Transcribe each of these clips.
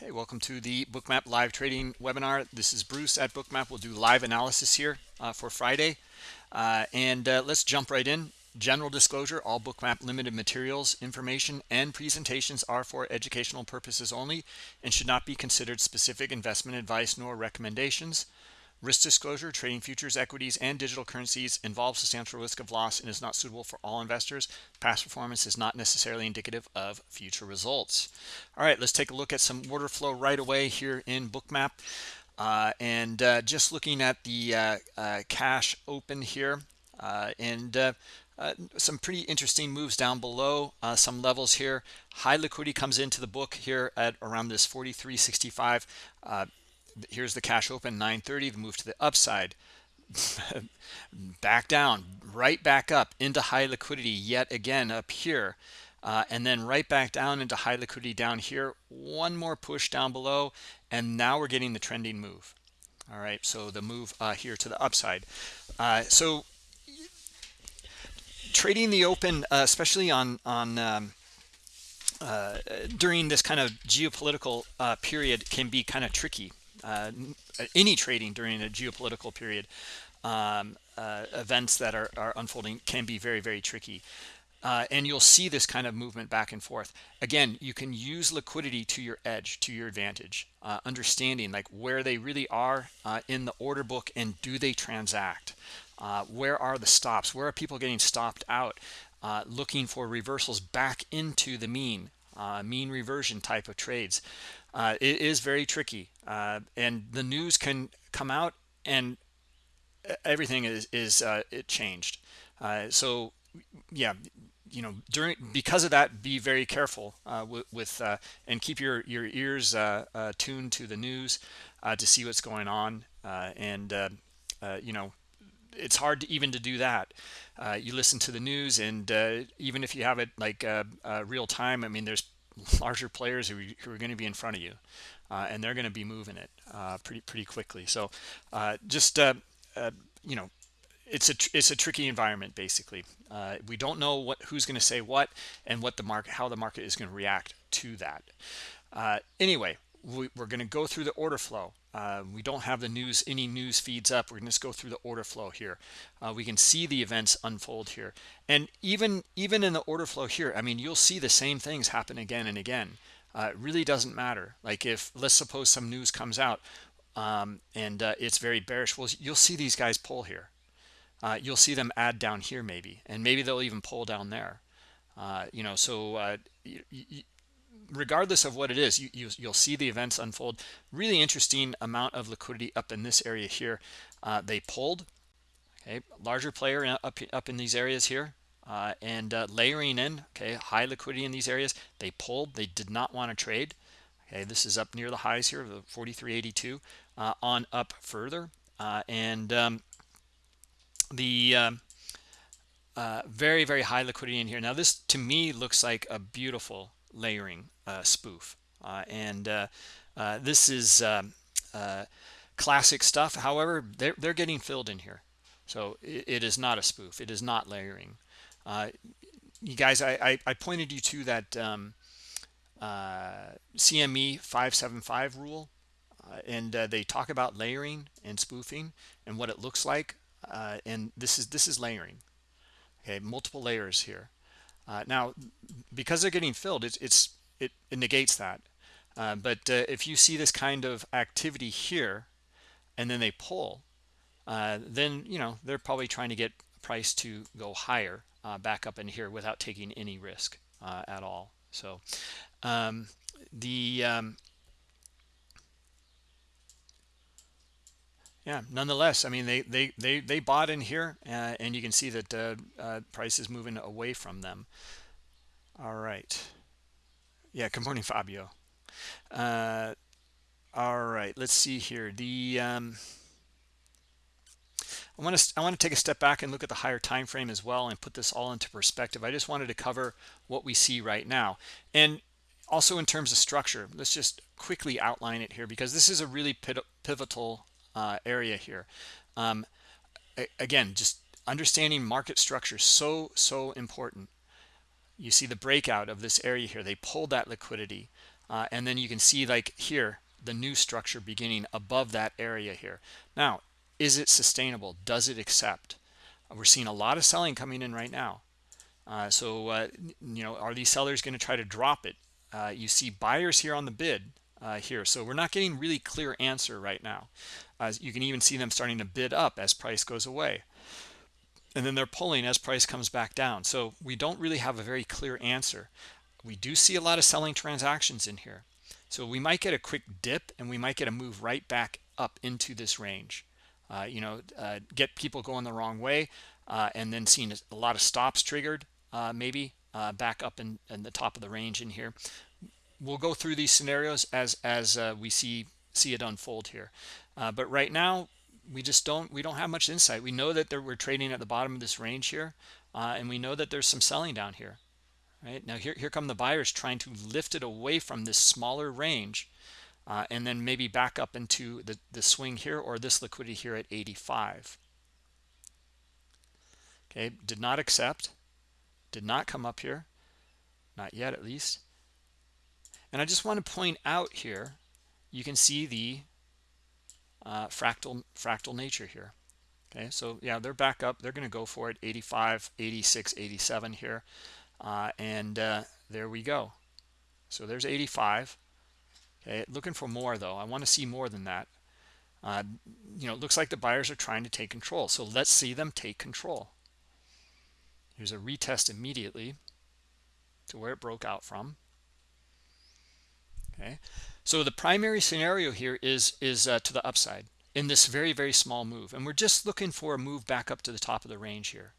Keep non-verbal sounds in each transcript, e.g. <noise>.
Okay, welcome to the Bookmap live trading webinar. This is Bruce at Bookmap. We'll do live analysis here uh, for Friday. Uh, and uh, let's jump right in. General disclosure, all Bookmap limited materials, information, and presentations are for educational purposes only and should not be considered specific investment advice nor recommendations. Risk disclosure, trading futures, equities, and digital currencies involves substantial risk of loss and is not suitable for all investors. Past performance is not necessarily indicative of future results. All right, let's take a look at some order flow right away here in Bookmap. Uh, and uh, just looking at the uh, uh cash open here uh, and uh, some pretty interesting moves down below some levels here. High liquidity comes into the book here at around this 43.65 here's the cash open 930 the move to the upside. <laughs> Back down right back up into high liquidity yet again up here uh, and then right back down into high liquidity down here. One more push down below and now we're getting the trending move. All right so the move uh, here to the upside. Uh, so trading the open uh, especially on on um, uh, during this kind of geopolitical uh, period can be kind of tricky uh, any trading during a geopolitical period um, uh, events that are, are, unfolding can be very very tricky. Uh, and you'll see this kind of movement back and forth. Again you can use liquidity to your edge to your advantage uh, understanding like where they really are uh, in the order book and do they transact? Uh, where are the stops? Where are people getting stopped out looking for reversals back into the mean mean reversion type of trades? Uh, it is very tricky uh, and the news can come out and everything is is uh, it changed. Uh, so yeah you know during because of that be very careful uh, with, uh, and keep your your ears tuned to the news to see what's going on. And you know it's hard to, even to do that. You listen to the news and even if you have it like real time i mean there's larger players who, who are going to be in front of you. uh, and they're going to be moving it uh, pretty pretty quickly. So uh, just uh, uh, you know it's a it's a tricky environment basically. Uh, we don't know what who's going to say what and what the market how the market is going to react to that. Anyway we, are going to go through the order flow. Uh, we don't have the news any news feeds up. We're going to just go through the order flow here. Uh, we can see the events unfold here. And even even in the order flow here i mean you'll see the same things happen again and again uh, it really doesn't matter. Like if let's suppose some news comes out um, and uh, it's very bearish well you'll see these guys pull here. Uh, you'll see them add down here maybe and maybe they'll even pull down there. Uh, you know so regardless of what it is you, you will see the events unfold. Really interesting amount of liquidity up in this area here. Uh, they pulled okay larger player up up in these areas here uh, and uh, layering in okay high liquidity in these areas they pulled they did not want to trade. Okay this is up near the highs here the 4382 uh, on up further. Uh, and um, the um, uh, very very high liquidity in here. Now this to me looks like a beautiful layering uh, spoof. And this is um, classic stuff. However they're, they're getting filled in here. So it, it is not a spoof. It is not layering you guys I, I, I, pointed you to that um, CME 575 rule and they talk about layering and spoofing and what it looks like and this is this is layering. Okay multiple layers here. Uh, now, because they're getting filled, it's, it's it, it negates that. Uh, but uh, if you see this kind of activity here, and then they pull, uh, then you know they're probably trying to get price to go higher uh, back up in here without taking any risk uh, at all. So um, the um, yeah nonetheless i mean they they they, they bought in here uh, and you can see that uh, uh, price is moving away from them. All right. Yeah good morning fabio. Uh, all right let's see here. The um, I want to I want to take a step back and look at the higher time frame as well and put this all into perspective. I just wanted to cover what we see right now. And also in terms of structure, let's just quickly outline it here because this is a really pivotal uh, area here. Um, again, just understanding market structure so so important. You see the breakout of this area here. They pulled that liquidity. uh, and then you can see like here the new structure beginning above that area here now is it sustainable? Does it accept? Uh, we're seeing a lot of selling coming in right now. Uh, so uh, you know are these sellers going to try to drop it? Uh, you see buyers here on the bid uh, here. So we're not getting really clear answer right now. You can even see them starting to bid up as price goes away. And then they're pulling as price comes back down. So we don't really have a very clear answer. We do see a lot of selling transactions in here. So we might get a quick dip and we might get a move right back up into this range uh, you know uh, get people going the wrong way uh, and then seeing a lot of stops triggered uh, maybe uh, back up in, in, the top of the range in here. We'll go through these scenarios as as uh, we see see it unfold here. But right now we just don't we don't have much insight. We know that we're trading at the bottom of this range here and we know that there's some selling down here right? Now here, here come the buyers trying to lift it away from this smaller range uh, and then maybe back up into the, the swing here or this liquidity here at 85 okay did not accept did not come up here not yet at least. And I just want to point out here you can see the uh, fractal fractal nature here. Okay so yeah they're back up they're going to go for it 85 86 87 here uh, and uh, there we go. So there's 85 okay looking for more though. I want to see more than that. Uh, you know it looks like the buyers are trying to take control so let's see them take control. Here's a retest immediately to where it broke out from. Okay so the primary scenario here is is uh, to the upside in this very very small move and we're just looking for a move back up to the top of the range here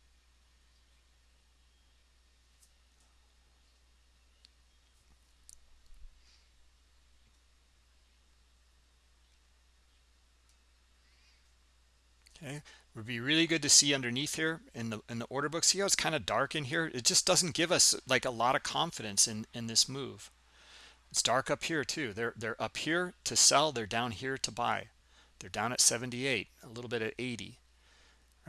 okay? Would be really good to see underneath here in the in the order book. See how it's kind of dark in here? It just doesn't give us like a lot of confidence in in this move. It's dark up here too. They're they're up here to sell they're down here to buy. They're down at 78 a little bit at 80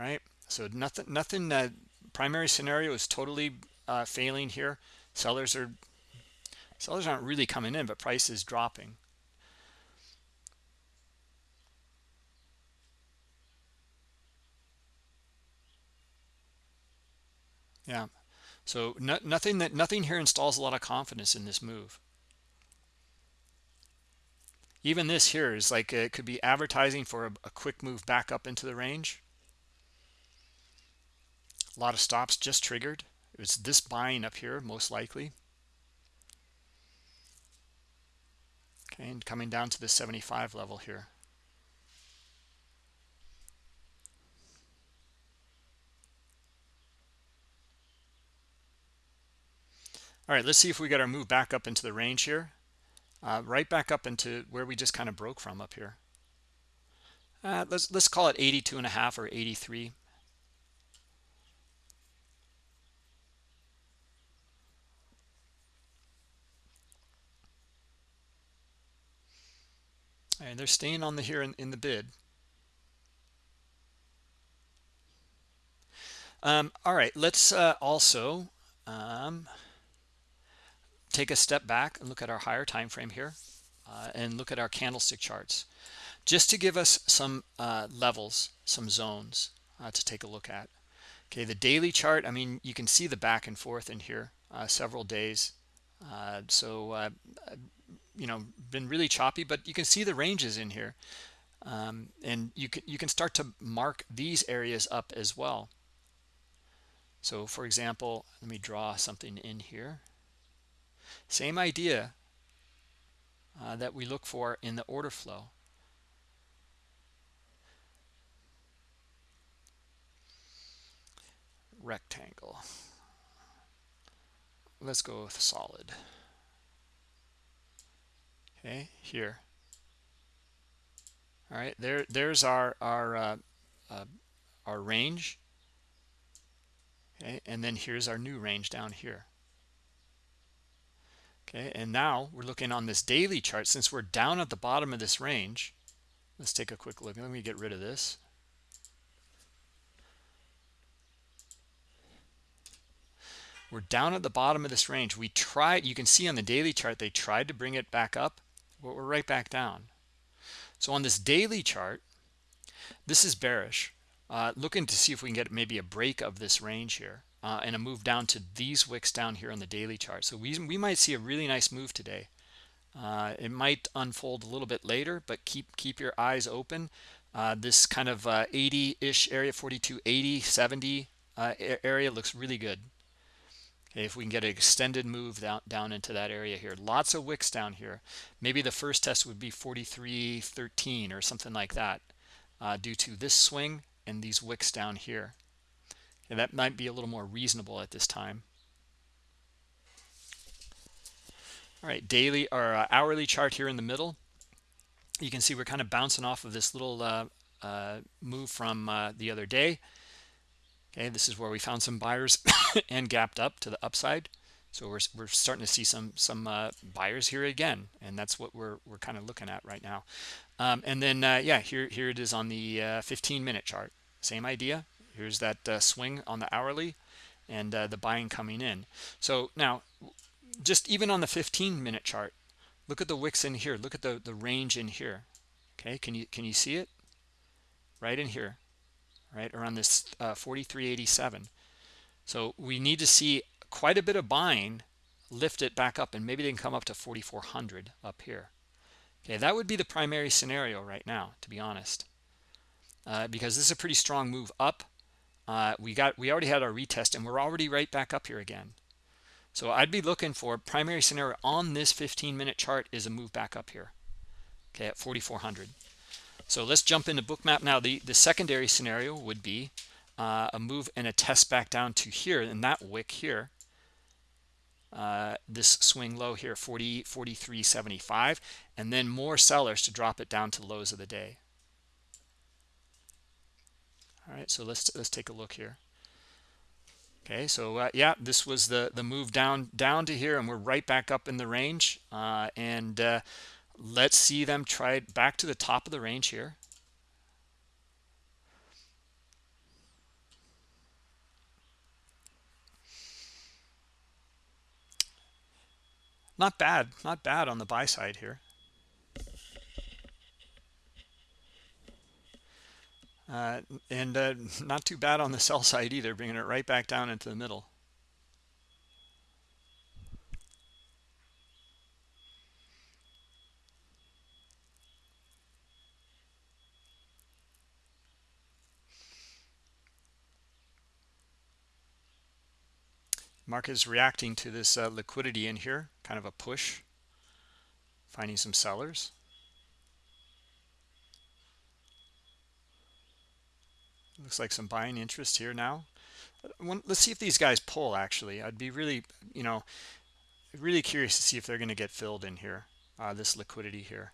right? So nothing nothing uh, primary scenario is totally uh, failing here. Sellers are sellers aren't really coming in but price is dropping yeah. So no, nothing that nothing here installs a lot of confidence in this move. Even this here is like it could be advertising for a, a quick move back up into the range. A lot of stops just triggered. It's this buying up here most likely. Okay and coming down to the 75 level here all right let's see if we get our move back up into the range here. Uh, right back up into where we just kind of broke from up here. Uh, let's let's call it 82 and a half or 83 and they're staying on the here in, in the bid. Um, all right let's uh, also um, take a step back and look at our higher time frame here uh, and look at our candlestick charts just to give us some uh, levels some zones uh, to take a look at. Okay the daily chart i mean you can see the back and forth in here uh, several days. Uh, so uh, you know been really choppy but you can see the ranges in here. Um, and you can you can start to mark these areas up as well. So for example let me draw something in here same idea uh, that we look for in the order flow. Rectangle. Let's go with solid. Okay, here. All right, there, there's our our uh, uh, our range. Okay, and then here's our new range down here okay and now we're looking on this daily chart. Since we're down at the bottom of this range let's take a quick look. Let me get rid of this. We're down at the bottom of this range. We tried you can see on the daily chart they tried to bring it back up but we're right back down. So on this daily chart this is bearish. Uh, looking to see if we can get maybe a break of this range here uh, and a move down to these wicks down here on the daily chart. So we, we might see a really nice move today. Uh, it might unfold a little bit later but keep keep your eyes open. Uh, this kind of 80-ish uh, area 42 80 70 uh, area looks really good. Okay, if we can get an extended move down, down into that area here. Lots of wicks down here. Maybe the first test would be 43.13 or something like that uh, due to this swing and these wicks down here and that might be a little more reasonable at this time. All right daily or uh, hourly chart here in the middle. You can see we're kind of bouncing off of this little uh, uh, move from uh, the other day. Okay this is where we found some buyers <coughs> and gapped up to the upside. So we're, we're starting to see some some uh, buyers here again and that's what we're we're kind of looking at right now. Um, and then uh, yeah here here it is on the uh, 15 minute chart. Same idea here's that swing on the hourly and the buying coming in. So now just even on the 15 minute chart look at the wicks in here. Look at the the range in here. Okay can you can you see it? Right in here right around this uh, 4387 so we need to see quite a bit of buying lift it back up and maybe they can come up to 4400 up here. Okay that would be the primary scenario right now to be honest. Uh, because this is a pretty strong move up uh, we got we already had our retest and we're already right back up here again so I'd be looking for primary scenario on this 15 minute chart is a move back up here. Okay, at 4,400. So let's jump into bookmap now. The, the secondary scenario would be uh, a move and a test back down to here and that wick here. Uh, this swing low here 40 43.75 and then more sellers to drop it down to lows of the day all right so let's let's take a look here. Okay so uh, yeah this was the the move down down to here and we're right back up in the range uh, and uh, let's see them try back to the top of the range here. Not bad not bad on the buy side here Uh, and uh, <laughs> not too bad on the sell side either, bringing it right back down into the middle. Market is reacting to this uh, liquidity in here, kind of a push, finding some sellers. Looks like some buying interest here now. Let's see if these guys pull actually. I'd be really you know really curious to see if they're going to get filled in here uh, this liquidity here.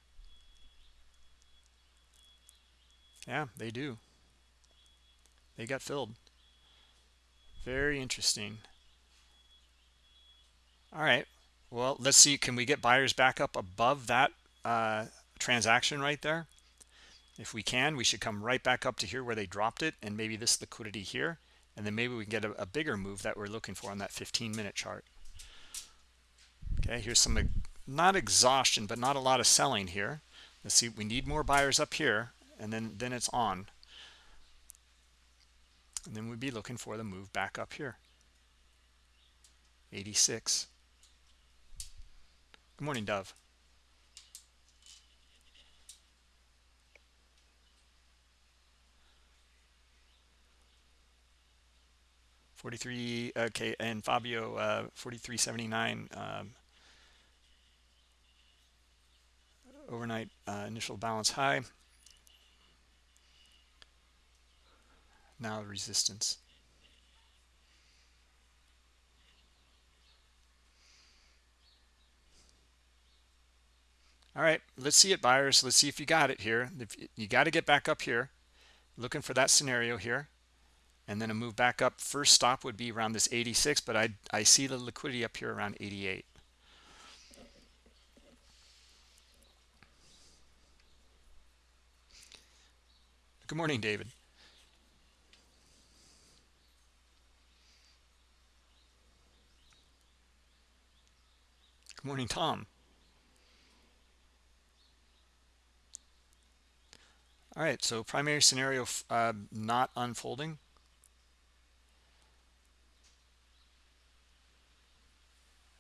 Yeah they do. They got filled. Very interesting. All right. Well let's see. Can we get buyers back up above that uh, transaction right there if we can, we should come right back up to here where they dropped it and maybe this liquidity here. And then maybe we can get a, a bigger move that we're looking for on that 15 minute chart. Okay, here's some, not exhaustion, but not a lot of selling here. Let's see, we need more buyers up here and then, then it's on. And then we'd be looking for the move back up here. 86. Good morning, Dove. 43 okay and fabio uh 4379 um, overnight uh, initial balance high. Now resistance. All right let's see it buyers. Let's see if you got it here. You got to get back up here. Looking for that scenario here and then a move back up. First stop would be around this 86 but i i see the liquidity up here around 88 good morning david. Good morning tom. All right so primary scenario uh, not unfolding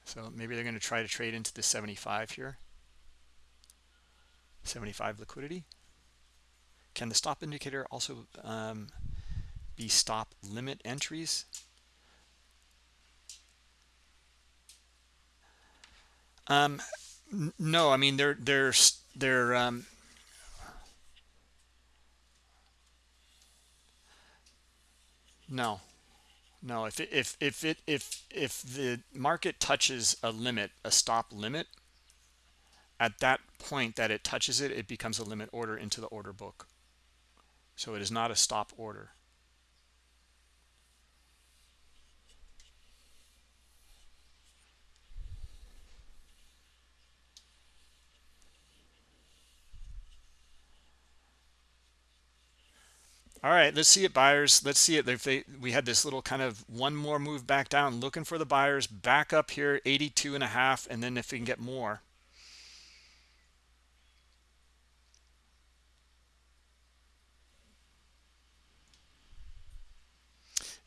so maybe they're going to try to trade into the 75 here. 75 liquidity. Can the stop indicator also um, be stop limit entries? Um, no i mean they're they're they're um, no no if it, if if it if if the market touches a limit a stop limit at that point that it touches it it becomes a limit order into the order book. So it is not a stop order all right let's see it buyers. Let's see it. If they we had this little kind of one more move back down looking for the buyers back up here 82 and a half and then if we can get more.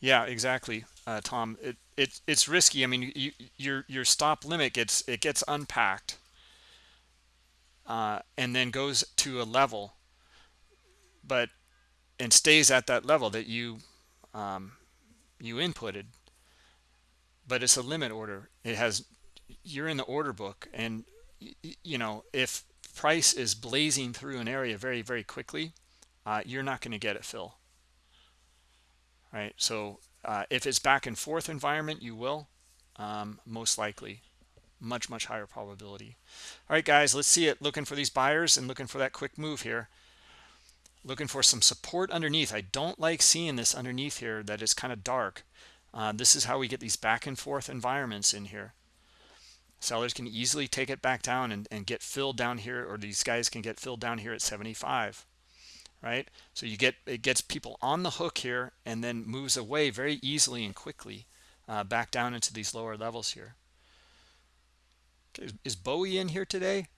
Yeah exactly uh, tom. It, it it's risky. I mean you, your your stop limit gets it gets unpacked uh, and then goes to a level. But and stays at that level that you um, you inputted but it's a limit order. It has you're in the order book and you know if price is blazing through an area very very quickly uh, you're not going to get it fill right? So uh, if it's back and forth environment you will um, most likely. Much much higher probability. All right guys let's see it. Looking for these buyers and looking for that quick move here looking for some support underneath. I don't like seeing this underneath here that is kind of dark. Uh, this is how we get these back and forth environments in here. Sellers can easily take it back down and, and get filled down here or these guys can get filled down here at 75 right? So you get it gets people on the hook here and then moves away very easily and quickly uh, back down into these lower levels here. Okay, is, is bowie in here today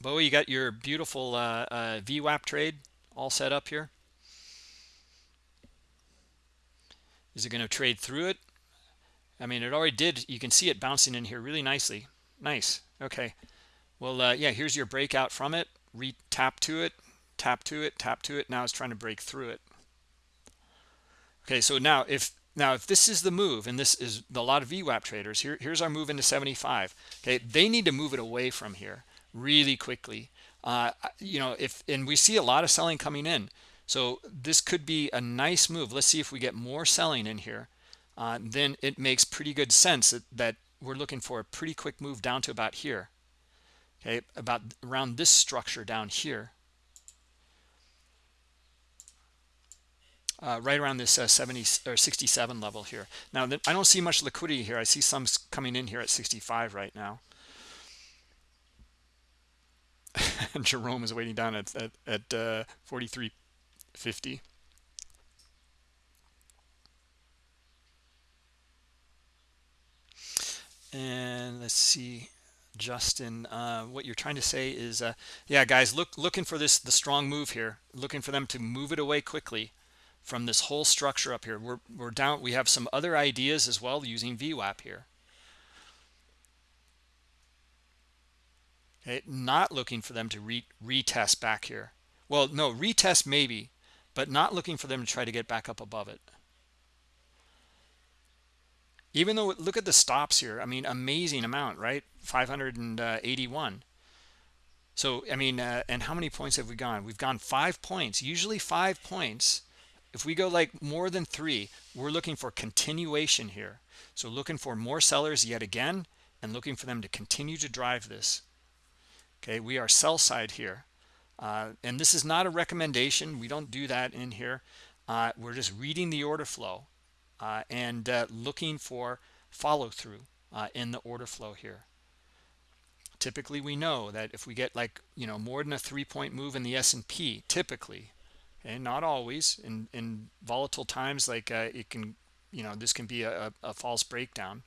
Bowie, you got your beautiful uh, uh, VWAP trade all set up here. Is it going to trade through it? I mean, it already did. You can see it bouncing in here really nicely. Nice. Okay. Well, uh, yeah, here's your breakout from it. Re tap to it, tap to it, tap to it. Now it's trying to break through it. Okay, so now if now if this is the move, and this is a lot of VWAP traders, here, here's our move into 75. Okay, they need to move it away from here really quickly. Uh, you know, if and we see a lot of selling coming in. So this could be a nice move. Let's see if we get more selling in here. Uh, then it makes pretty good sense that, that we're looking for a pretty quick move down to about here. Okay, about around this structure down here. Uh, right around this uh, 70 or 67 level here. Now, I don't see much liquidity here. I see some coming in here at 65 right now. <laughs> Jerome is waiting down at at, at uh, 43.50. And let's see, Justin, uh, what you're trying to say is, uh, yeah, guys, look looking for this the strong move here, looking for them to move it away quickly from this whole structure up here. We're we're down. We have some other ideas as well using VWAP here. Okay not looking for them to re retest back here. Well no retest maybe but not looking for them to try to get back up above it. Even though look at the stops here. I mean amazing amount right? 581 so i mean uh, and how many points have we gone? We've gone five points usually five points. If we go like more than three we're looking for continuation here. So looking for more sellers yet again and looking for them to continue to drive this okay we are sell side here. Uh, and this is not a recommendation. We don't do that in here. Uh, we're just reading the order flow uh, and uh, looking for follow through uh, in the order flow here. Typically we know that if we get like you know more than a three-point move in the S&P typically and not always in in volatile times like uh, it can you know this can be a, a false breakdown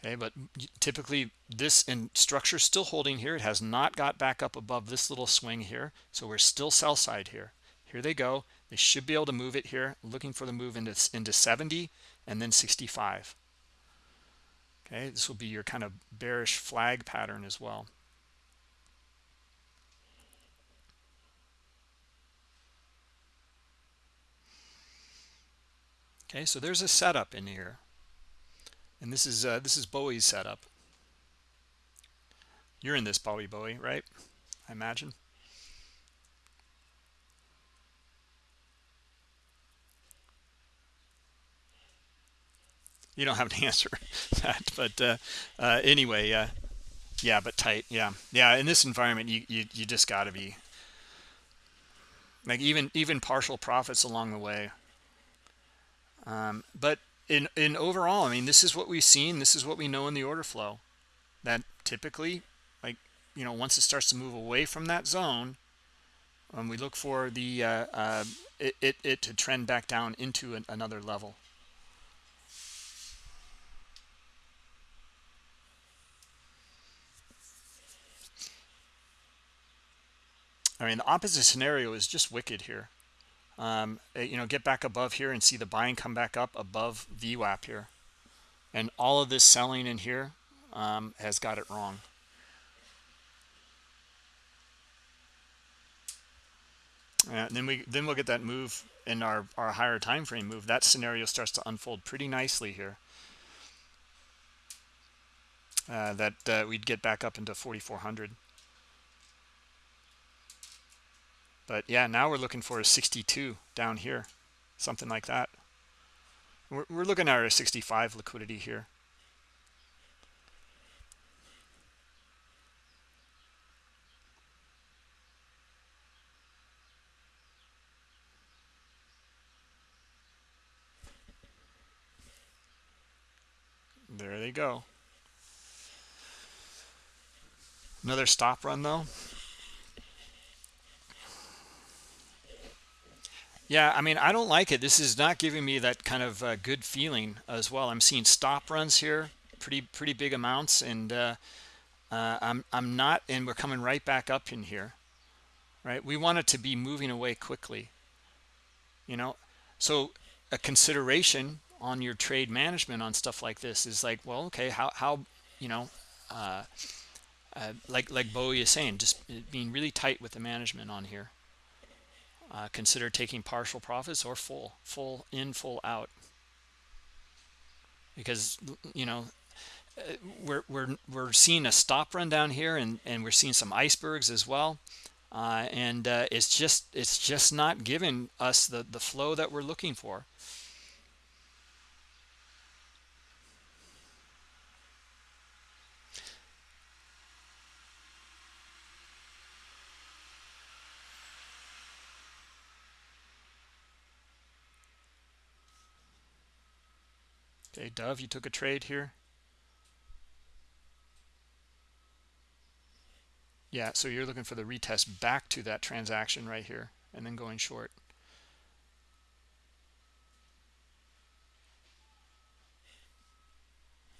okay but typically this in structure still holding here it has not got back up above this little swing here. So we're still sell side here. Here they go. They should be able to move it here looking for the move into into 70 and then 65 okay this will be your kind of bearish flag pattern as well. Okay so there's a setup in here and this is uh, this is Bowie's setup. You're in this Bowie Bowie right? I imagine. You don't have to <laughs> answer that but uh, uh, anyway uh, yeah but tight yeah. Yeah in this environment you you, you just got to be like even even partial profits along the way. Um, but in in overall i mean this is what we've seen this is what we know in the order flow that typically like you know once it starts to move away from that zone um, we look for the uh, uh, it, it, it to trend back down into an, another level I mean, the opposite scenario is just wicked here. Um, eh, you know, get back above here and see the buying come back up above VWAP here. And all of this selling in here um, has got it wrong. And then we then we'll get that move in our our higher time frame move. That scenario starts to unfold pretty nicely here. Uh, that uh, we'd get back up into 4400. But yeah, now we're looking for a 62 down here, something like that. We're, we're looking at a 65 liquidity here. There they go. Another stop run though. Yeah, I mean, I don't like it. This is not giving me that kind of uh, good feeling as well. I'm seeing stop runs here, pretty pretty big amounts, and uh, uh, I'm I'm not, and we're coming right back up in here, right? We want it to be moving away quickly, you know. So a consideration on your trade management on stuff like this is like, well, okay, how how you know, uh, uh, like like Bowie is saying, just being really tight with the management on here uh, consider taking partial profits or full full in full out. Because you know uh, we're we're we're seeing a stop run down here and and we're seeing some icebergs as well. Uh, and uh, it's just it's just not giving us the the flow that we're looking for Okay, Dove, you took a trade here. Yeah, so you're looking for the retest back to that transaction right here and then going short.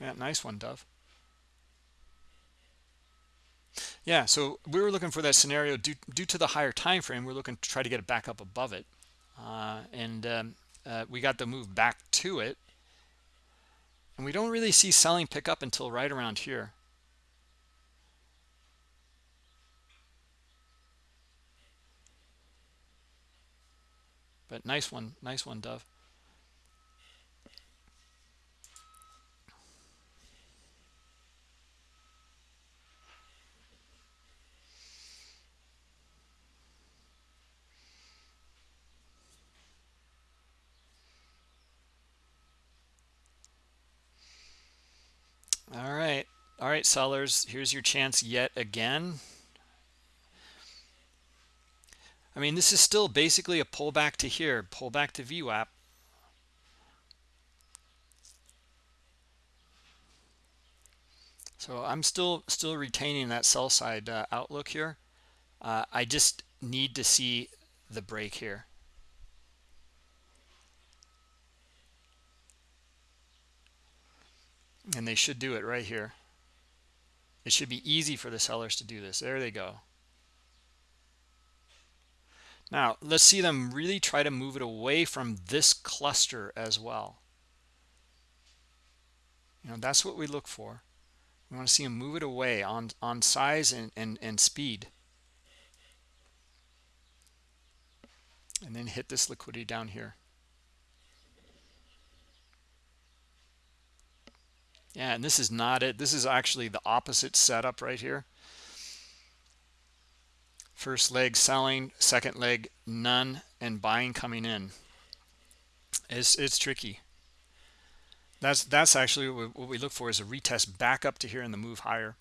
Yeah, nice one, Dove. Yeah, so we were looking for that scenario due, due to the higher time frame. We're looking to try to get it back up above it. Uh, and um, uh, we got the move back to it and we don't really see selling pick up until right around here. But nice one, nice one, Dove. All right. All right, sellers, here's your chance yet again. I mean, this is still basically a pullback to here, pullback to VWAP. So I'm still still retaining that sell side uh, outlook here. Uh, I just need to see the break here. and they should do it right here it should be easy for the sellers to do this. There they go. Now let's see them really try to move it away from this cluster as well. You know that's what we look for. We want to see them move it away on on size and and, and speed. And then hit this liquidity down here and this is not it. This is actually the opposite setup right here. First leg selling second leg none and buying coming in. It's it's tricky. That's that's actually what we look for is a retest back up to here and the move higher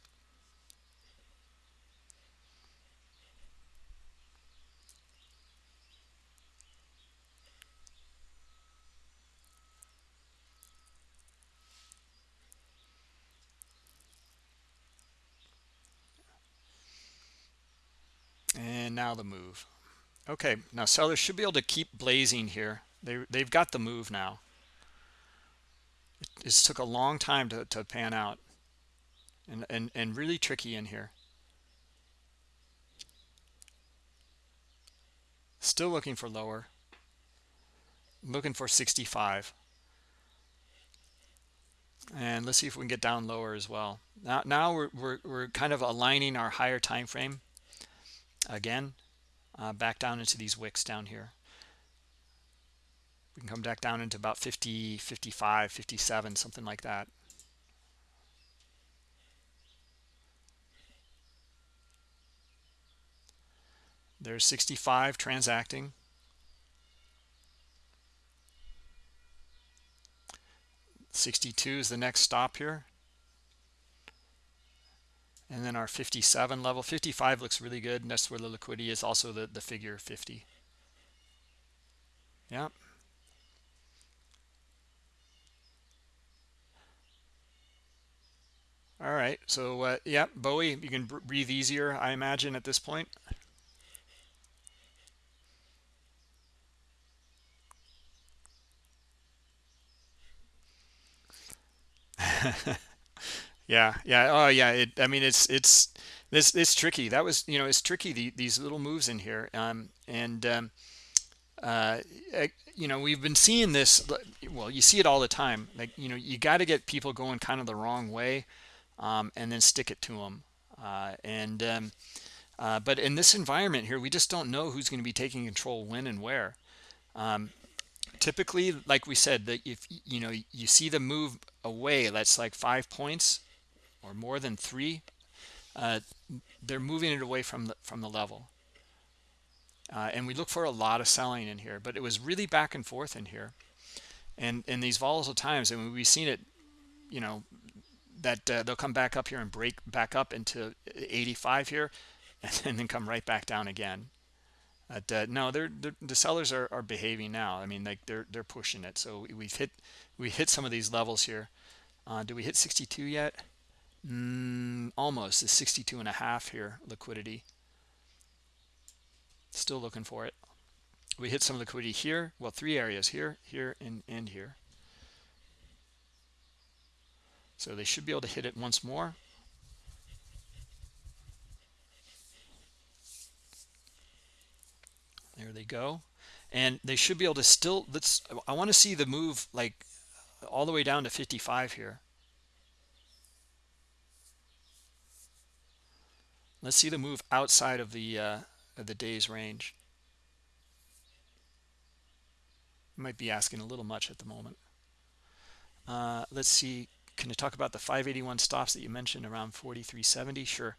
and now the move. Okay now sellers should be able to keep blazing here. They, they've got the move now. It, took a long time to, to pan out and, and and really tricky in here. Still looking for lower. Looking for 65 and let's see if we can get down lower as well. Now now we're, we're, we're kind of aligning our higher time frame again uh, back down into these wicks down here. We can come back down into about 50 55 57 something like that. There's 65 transacting. Sixty-two is the next stop here and then our 57 level 55 looks really good and that's where the liquidity is also the the figure 50 yeah all right so uh, yeah bowie you can breathe easier i imagine at this point <laughs> yeah yeah oh yeah it i mean it's it's this it's tricky that was you know it's tricky the, these little moves in here um and um uh eh, you know we've been seeing this well you see it all the time like you know you got to get people going kind of the wrong way um and then stick it to them uh and um uh but in this environment here we just don't know who's going to be taking control when and where um typically like we said that if you know you see the move away that's like five points or more than three, uh, they're moving it away from the from the level. Uh, and we look for a lot of selling in here, but it was really back and forth in here. And in these volatile times, I and mean, we've seen it, you know, that uh, they'll come back up here and break back up into 85 here, <laughs> and then come right back down again. But uh, no, they're, they're, the sellers are, are behaving now. I mean, like they're they're pushing it. So we've hit we hit some of these levels here. Uh, do we hit 62 yet? Mm, almost is 62 and a half here liquidity. Still looking for it. We hit some liquidity here well three areas here here and and here. So they should be able to hit it once more. There they go. And they should be able to still let's i want to see the move like all the way down to 55 here Let's see the move outside of the uh, of the day's range. Might be asking a little much at the moment. Uh, let's see. Can you talk about the 581 stops that you mentioned around 4370? Sure.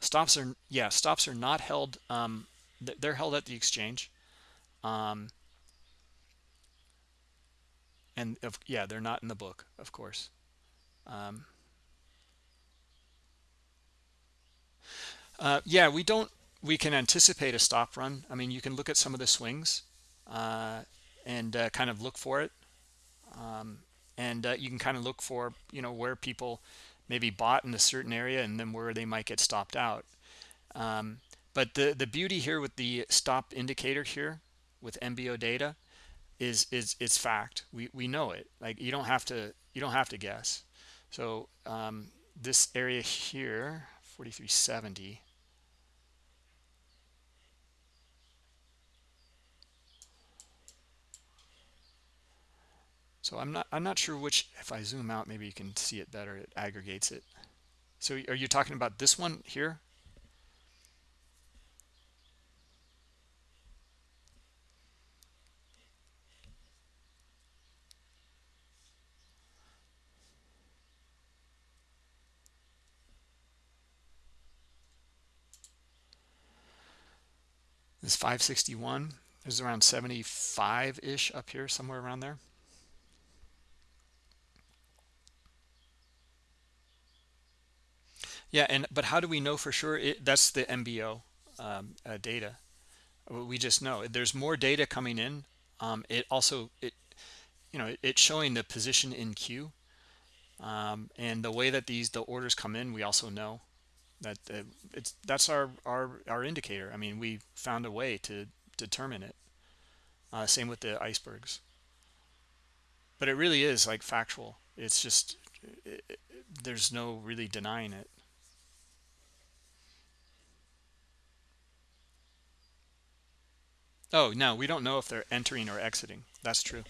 Stops are yeah. Stops are not held. Um, they're held at the exchange. Um, and of, yeah, they're not in the book, of course. Um, uh, yeah, we don't, we can anticipate a stop run. I mean, you can look at some of the swings uh, and uh, kind of look for it. Um, and uh, you can kind of look for, you know, where people maybe bought in a certain area and then where they might get stopped out. Um, but the, the beauty here with the stop indicator here with MBO data, is is it's fact we we know it like you don't have to you don't have to guess so um, this area here 4370 so i'm not i'm not sure which if i zoom out maybe you can see it better it aggregates it. So are you talking about this one here is 561 is around 75 ish up here somewhere around there. Yeah and but how do we know for sure? It, that's the mbo um, uh, data. We just know. There's more data coming in um, it also it you know it's showing the position in queue um, and the way that these the orders come in we also know that uh, it's that's our our our indicator. I mean we found a way to determine it uh, same with the icebergs. But it really is like factual. It's just it, it, there's no really denying it. Oh no we don't know if they're entering or exiting. That's true.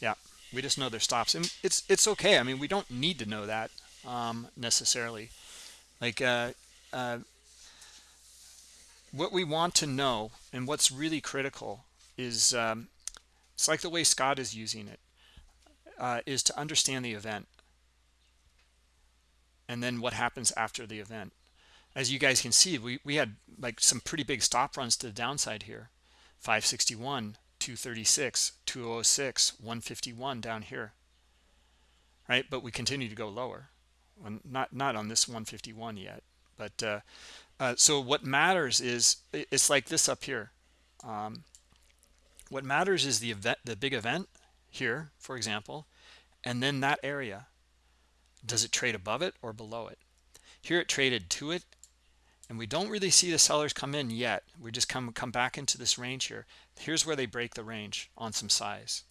Yeah we just know their stops. And it's it's okay. I mean we don't need to know that um, necessarily like uh, uh, what we want to know and what's really critical is um, it's like the way Scott is using it uh, is to understand the event and then what happens after the event. As you guys can see we, we had like some pretty big stop runs to the downside here. 561 236 206 151 down here. Right? But we continue to go lower not not on this 151 yet but uh, uh, so what matters is it's like this up here. Um, what matters is the event the big event here for example and then that area. Does it trade above it or below it? Here it traded to it and we don't really see the sellers come in yet. We just come come back into this range here. Here's where they break the range on some size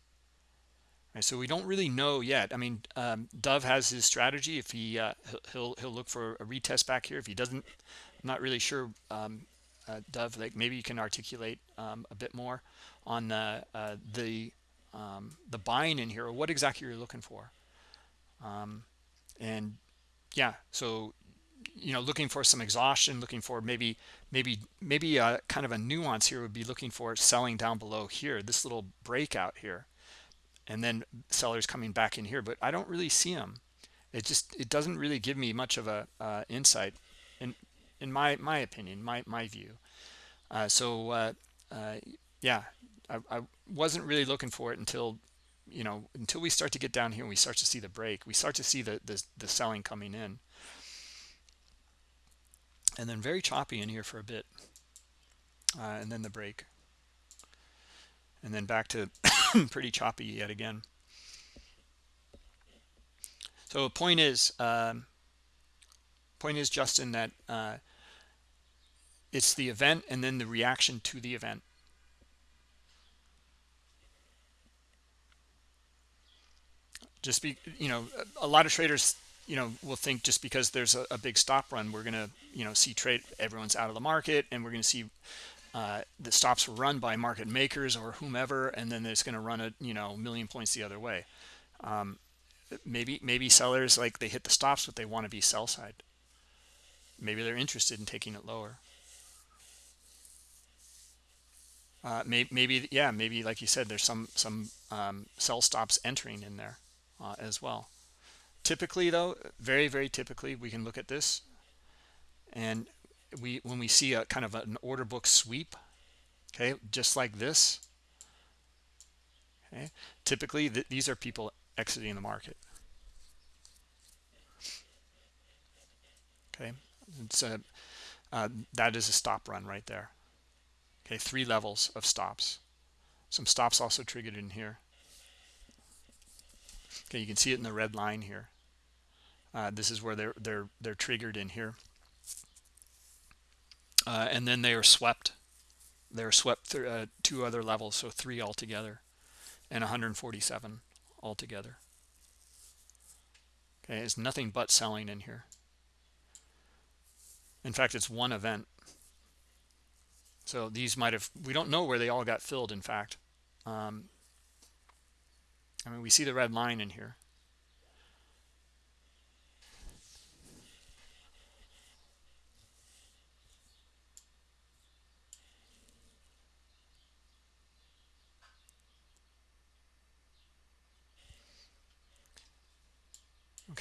So we don't really know yet. I mean, um, Dove has his strategy. If he uh, he'll he'll look for a retest back here. If he doesn't, I'm not really sure. Um, uh, Dove, like maybe you can articulate um, a bit more on the uh, the um, the buying in here, or what exactly you're looking for. Um, and yeah, so you know, looking for some exhaustion, looking for maybe maybe maybe uh, kind of a nuance here would be looking for selling down below here, this little breakout here and then sellers coming back in here but i don't really see them it just it doesn't really give me much of a uh, insight in in my my opinion my my view. Uh, so uh, uh, yeah I, I wasn't really looking for it until you know until we start to get down here and we start to see the break we start to see the the, the selling coming in. And then very choppy in here for a bit uh, and then the break and then back to <coughs> pretty choppy yet again. So point is um, point is justin that uh, it's the event and then the reaction to the event. Just be you know a lot of traders you know will think just because there's a, a big stop run we're gonna you know see trade everyone's out of the market and we're gonna see uh, the stops were run by market makers or whomever, and then it's going to run a you know million points the other way. Um, maybe maybe sellers like they hit the stops, but they want to be sell side. Maybe they're interested in taking it lower. Uh, maybe, maybe yeah, maybe like you said, there's some some um, sell stops entering in there uh, as well. Typically, though, very very typically, we can look at this, and we when we see a kind of an order book sweep okay just like this okay typically th these are people exiting the market. Okay it's a uh, that is a stop run right there. Okay three levels of stops. Some stops also triggered in here. Okay you can see it in the red line here. Uh, this is where they're they're they're triggered in here uh, and then they are swept they're swept through uh, two other levels so three altogether and 147 altogether. Okay, it's nothing but selling in here. In fact, it's one event. So these might have, we don't know where they all got filled, in fact. Um, I mean, we see the red line in here.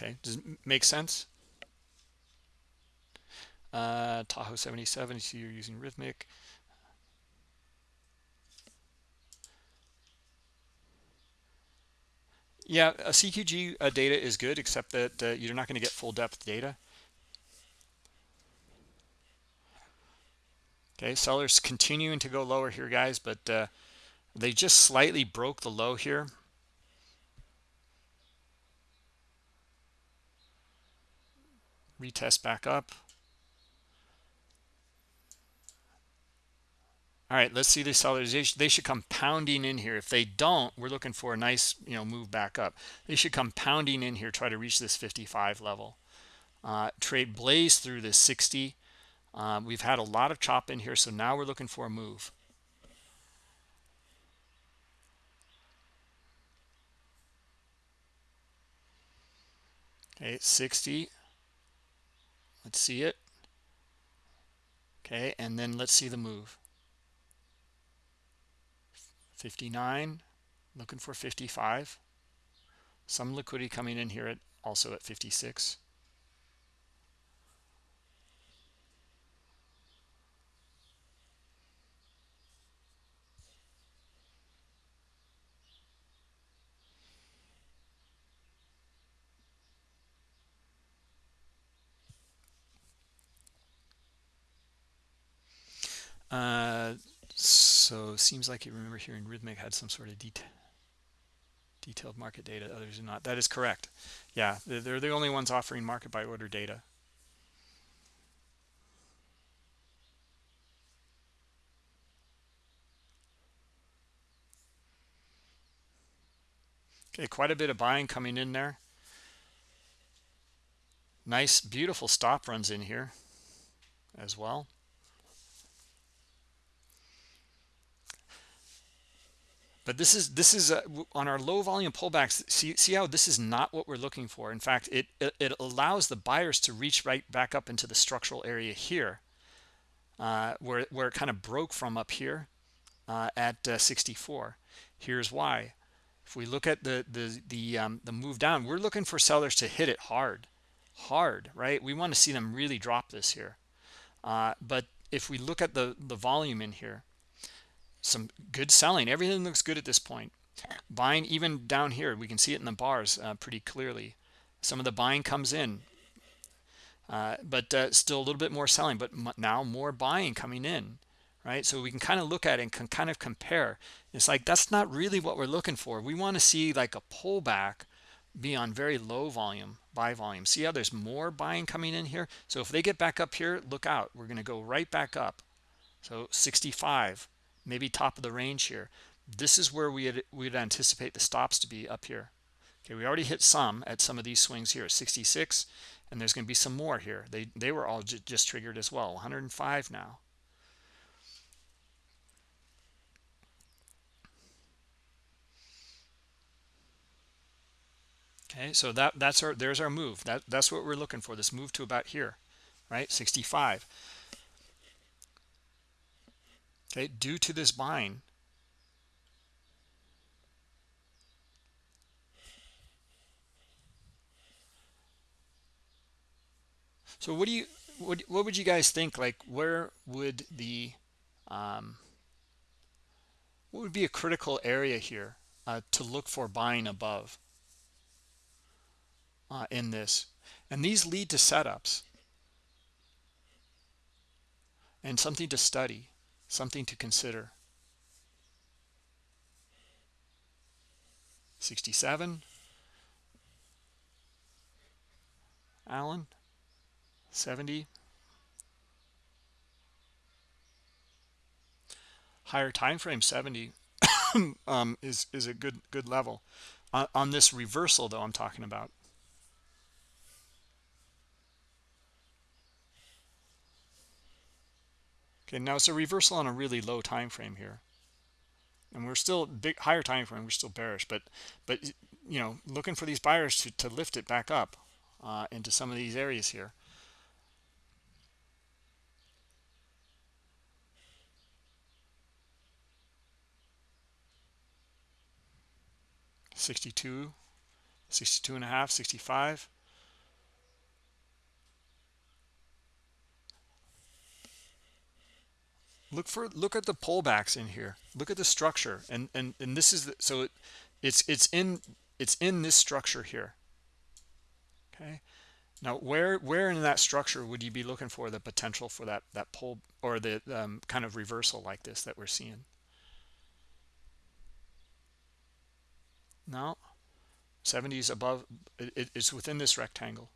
Okay, does it make sense? Uh, Tahoe 77, you see you're using Rithmic. Yeah, a CQG uh, data is good, except that uh, you're not going to get full depth data. Okay, sellers continuing to go lower here, guys, but uh, they just slightly broke the low here. Retest back up. All right let's see the sellers they should come pounding in here. If they don't we're looking for a nice you know move back up. They should come pounding in here try to reach this 55 level. Uh, trade blaze through this 60 um, we've had a lot of chop in here so now we're looking for a move. Okay 60 let's see it. Okay and then let's see the move. 59 looking for 55 some liquidity coming in here at also at 56 Uh, so seems like you remember hearing Rithmic had some sort of detail detailed market data others do not. That is correct. Yeah they're the only ones offering market by order data. Okay quite a bit of buying coming in there. Nice beautiful stop runs in here as well but this is this is on our low volume pullbacks see see how this is not what we're looking for. In fact it, it, it allows the buyers to reach right back up into the structural area here uh, where where it kind of broke from up here uh, at uh, 64 here's why. If we look at the the the um, the move down we're looking for sellers to hit it hard hard right? We want to see them really drop this here. Uh, but if we look at the the volume in here some good selling. Everything looks good at this point. Buying even down here we can see it in the bars uh, pretty clearly. Some of the buying comes in uh, but uh, still a little bit more selling but now more buying coming in right? So we can kind of look at it and can kind of compare. It's like that's not really what we're looking for. We want to see like a pullback be on very low volume buy volume. See how there's more buying coming in here? So if they get back up here look out. We're going to go right back up. So 65 maybe top of the range here. This is where we we'd anticipate the stops to be up here. Okay we already hit some at some of these swings here 66 and there's going to be some more here. They they were all just triggered as well 105 now. Okay so that that's our there's our move. That that's what we're looking for this move to about here right? 65 okay due to this buying so what do you what, what would you guys think like where would the um, what would be a critical area here uh, to look for buying above uh, in this? And these lead to setups and something to study something to consider. 67 Allen 70 higher time frame 70 <coughs> um, is is a good good level. On this reversal though i'm talking about okay now it's a reversal on a really low time frame here. And we're still big higher time frame we're still bearish but but you know looking for these buyers to, to lift it back up uh, into some of these areas here. 62 62 and a half 65 look for look at the pullbacks in here. Look at the structure. And and and this is the, so it, it's it's in it's in this structure here. Okay? Now where where in that structure would you be looking for the potential for that that pull or the um, kind of reversal like this that we're seeing? No? 70s above it, it's within this rectangle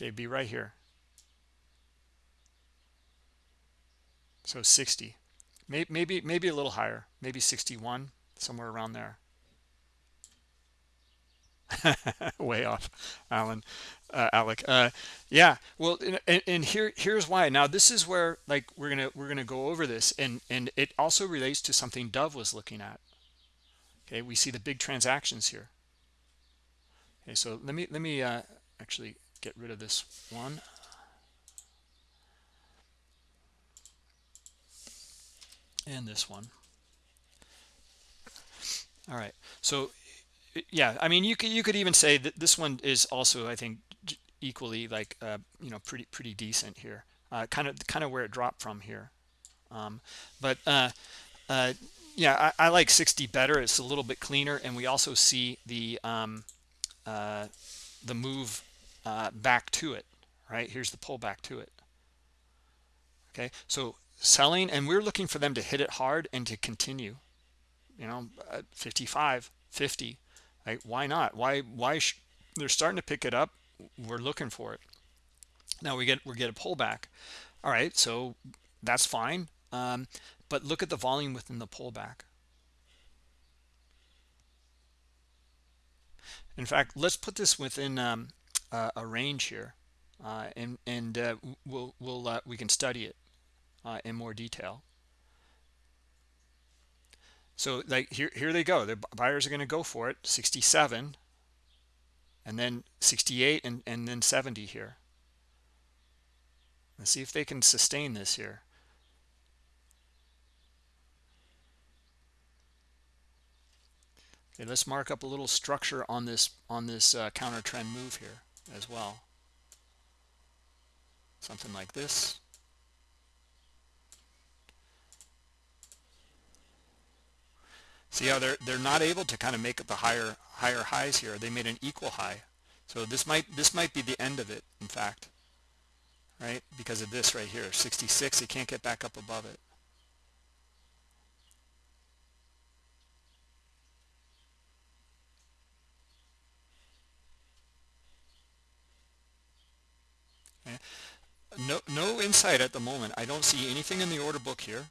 okay be right here. So 60 maybe maybe maybe a little higher. Maybe 61 somewhere around there. <laughs> Way off alan uh, alec. Uh, yeah well and, and here here's why. Now this is where like we're gonna we're gonna go over this and and it also relates to something dove was looking at. Okay we see the big transactions here. Okay so let me let me uh, actually get rid of this one. And this one. All right. So yeah i mean you could you could even say that this one is also i think equally like uh, you know pretty pretty decent here. Uh, kind of kind of where it dropped from here. Um, but uh, uh yeah I, I, like 60 better. It's a little bit cleaner. And we also see the um, uh, the move uh, back to it right here's the pullback to it okay so selling and we're looking for them to hit it hard and to continue you know 55 50 Right? Why not? Why? Why? they're starting to pick it up. We're looking for it. Now we get we get a pullback. All right, so that's fine. Um, but look at the volume within the pullback. In fact, let's put this within um, uh, a range here, uh, and and uh, we'll we'll uh, we can study it uh, in more detail. So like here, here they go. The buyers are going to go for it. 67 and then 68 and, and then 70 here. Let's see if they can sustain this here. Okay, let's mark up a little structure on this on this uh, counter trend move here as well. Something like this. See how they're they're not able to kind of make the higher higher highs here. They made an equal high. So this might this might be the end of it, in fact. Right? Because of this right here. 66, they can't get back up above it. No, no insight at the moment. I don't see anything in the order book here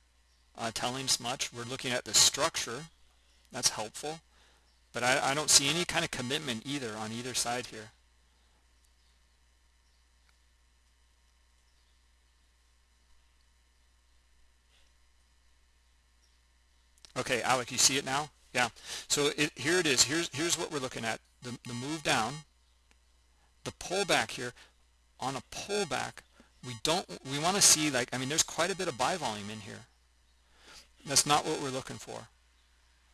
uh, telling us much. We're looking at the structure that's helpful. But I, I don't see any kind of commitment either on either side here. Okay, Alec, you see it now? Yeah. So it, here it is. Here's here's what we're looking at. The, the move down, the pullback here. On a pullback, we don't we want to see like I mean there's quite a bit of buy volume in here. That's not what we're looking for.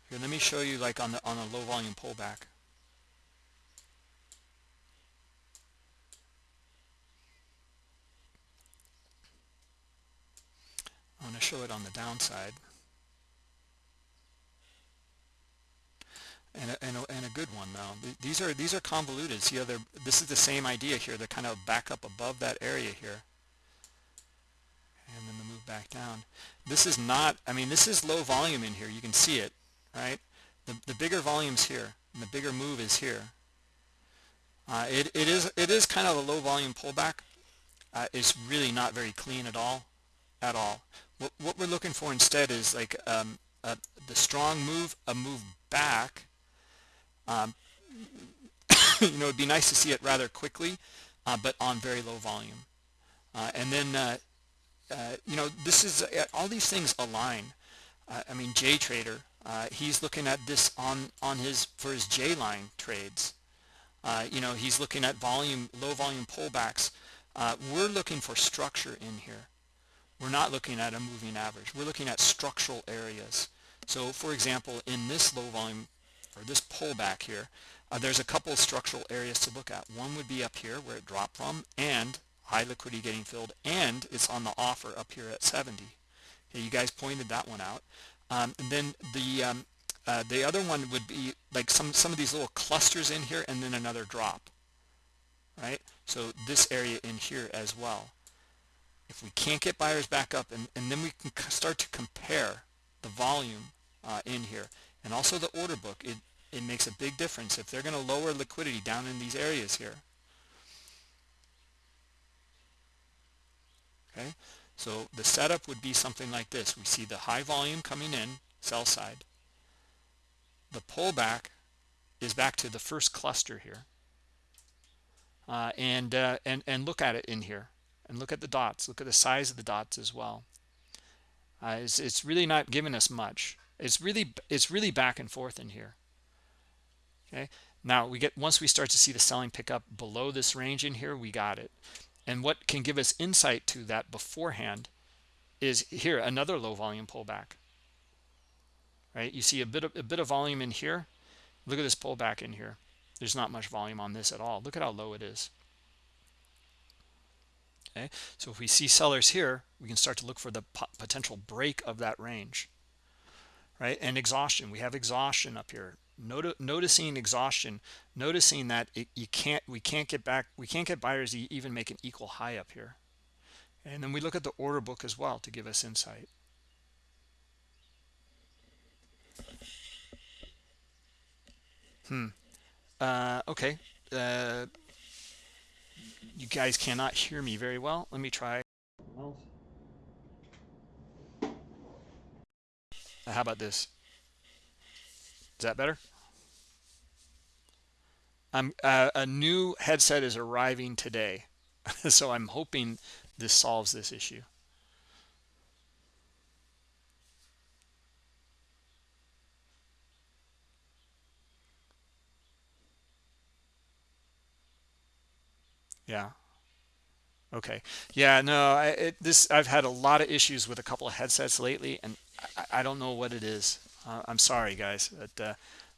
Here, let me show you like on the on a low volume pullback. I'm going to show it on the downside. And a, and a, and a good one though. These are these are convoluted. See they're this is the same idea here. They're kind of back up above that area here. And then the move back down. This is not, I mean, this is low volume in here. You can see it right? The, the bigger volume's here, and the bigger move is here. Uh, it, it is it is kind of a low volume pullback, uh, is really not very clean at all at all what, what we're looking for instead is like um, uh, the strong move a move back um, <coughs> you know it'd be nice to see it rather quickly uh, but on very low volume. Uh, and then uh, uh you know this is uh, all these things align. Uh, I mean J Trader he's looking at this on on his for his J line trades. You know he's looking at volume low volume pullbacks. We're looking for structure in here. We're not looking at a moving average. We're looking at structural areas. So for example in this low volume or this pullback here uh, there's a couple of structural areas to look at. One would be up here where it dropped from and high liquidity getting filled and it's on the offer up here at 70 okay, you guys pointed that one out. Um, and then the um, uh, the other one would be like some some of these little clusters in here and then another drop right? So this area in here as well. If we can't get buyers back up and, and then we can start to compare the volume uh, in here and also the order book it it makes a big difference if they're going to lower liquidity down in these areas here. Okay? So the setup would be something like this. We see the high volume coming in sell side. The pullback is back to the first cluster here. Uh, and uh, and and look at it in here. And look at the dots. Look at the size of the dots as well. Uh, it's, it's really not giving us much it's really it's really back and forth in here. Okay? Now we get once we start to see the selling pick up below this range in here we got it. And what can give us insight to that beforehand is here another low volume pullback. Right? You see a bit of a bit of volume in here. Look at this pullback in here. There's not much volume on this at all. Look at how low it is. Okay? So if we see sellers here we can start to look for the potential break of that range right? And exhaustion. We have exhaustion up here. Not noticing exhaustion noticing that it, you can't we can't get back we can't get buyers to even make an equal high up here. And then we look at the order book as well to give us insight. Hmm. Uh, okay. Uh, you guys cannot hear me very well. Let me try how about this? Is that better? I'm uh, a new headset is arriving today <laughs> so I'm hoping this solves this issue. Yeah. Okay. Yeah no I, it, this I've had a lot of issues with a couple of headsets lately and I, I don't know what it is. Uh, I'm sorry guys but uh,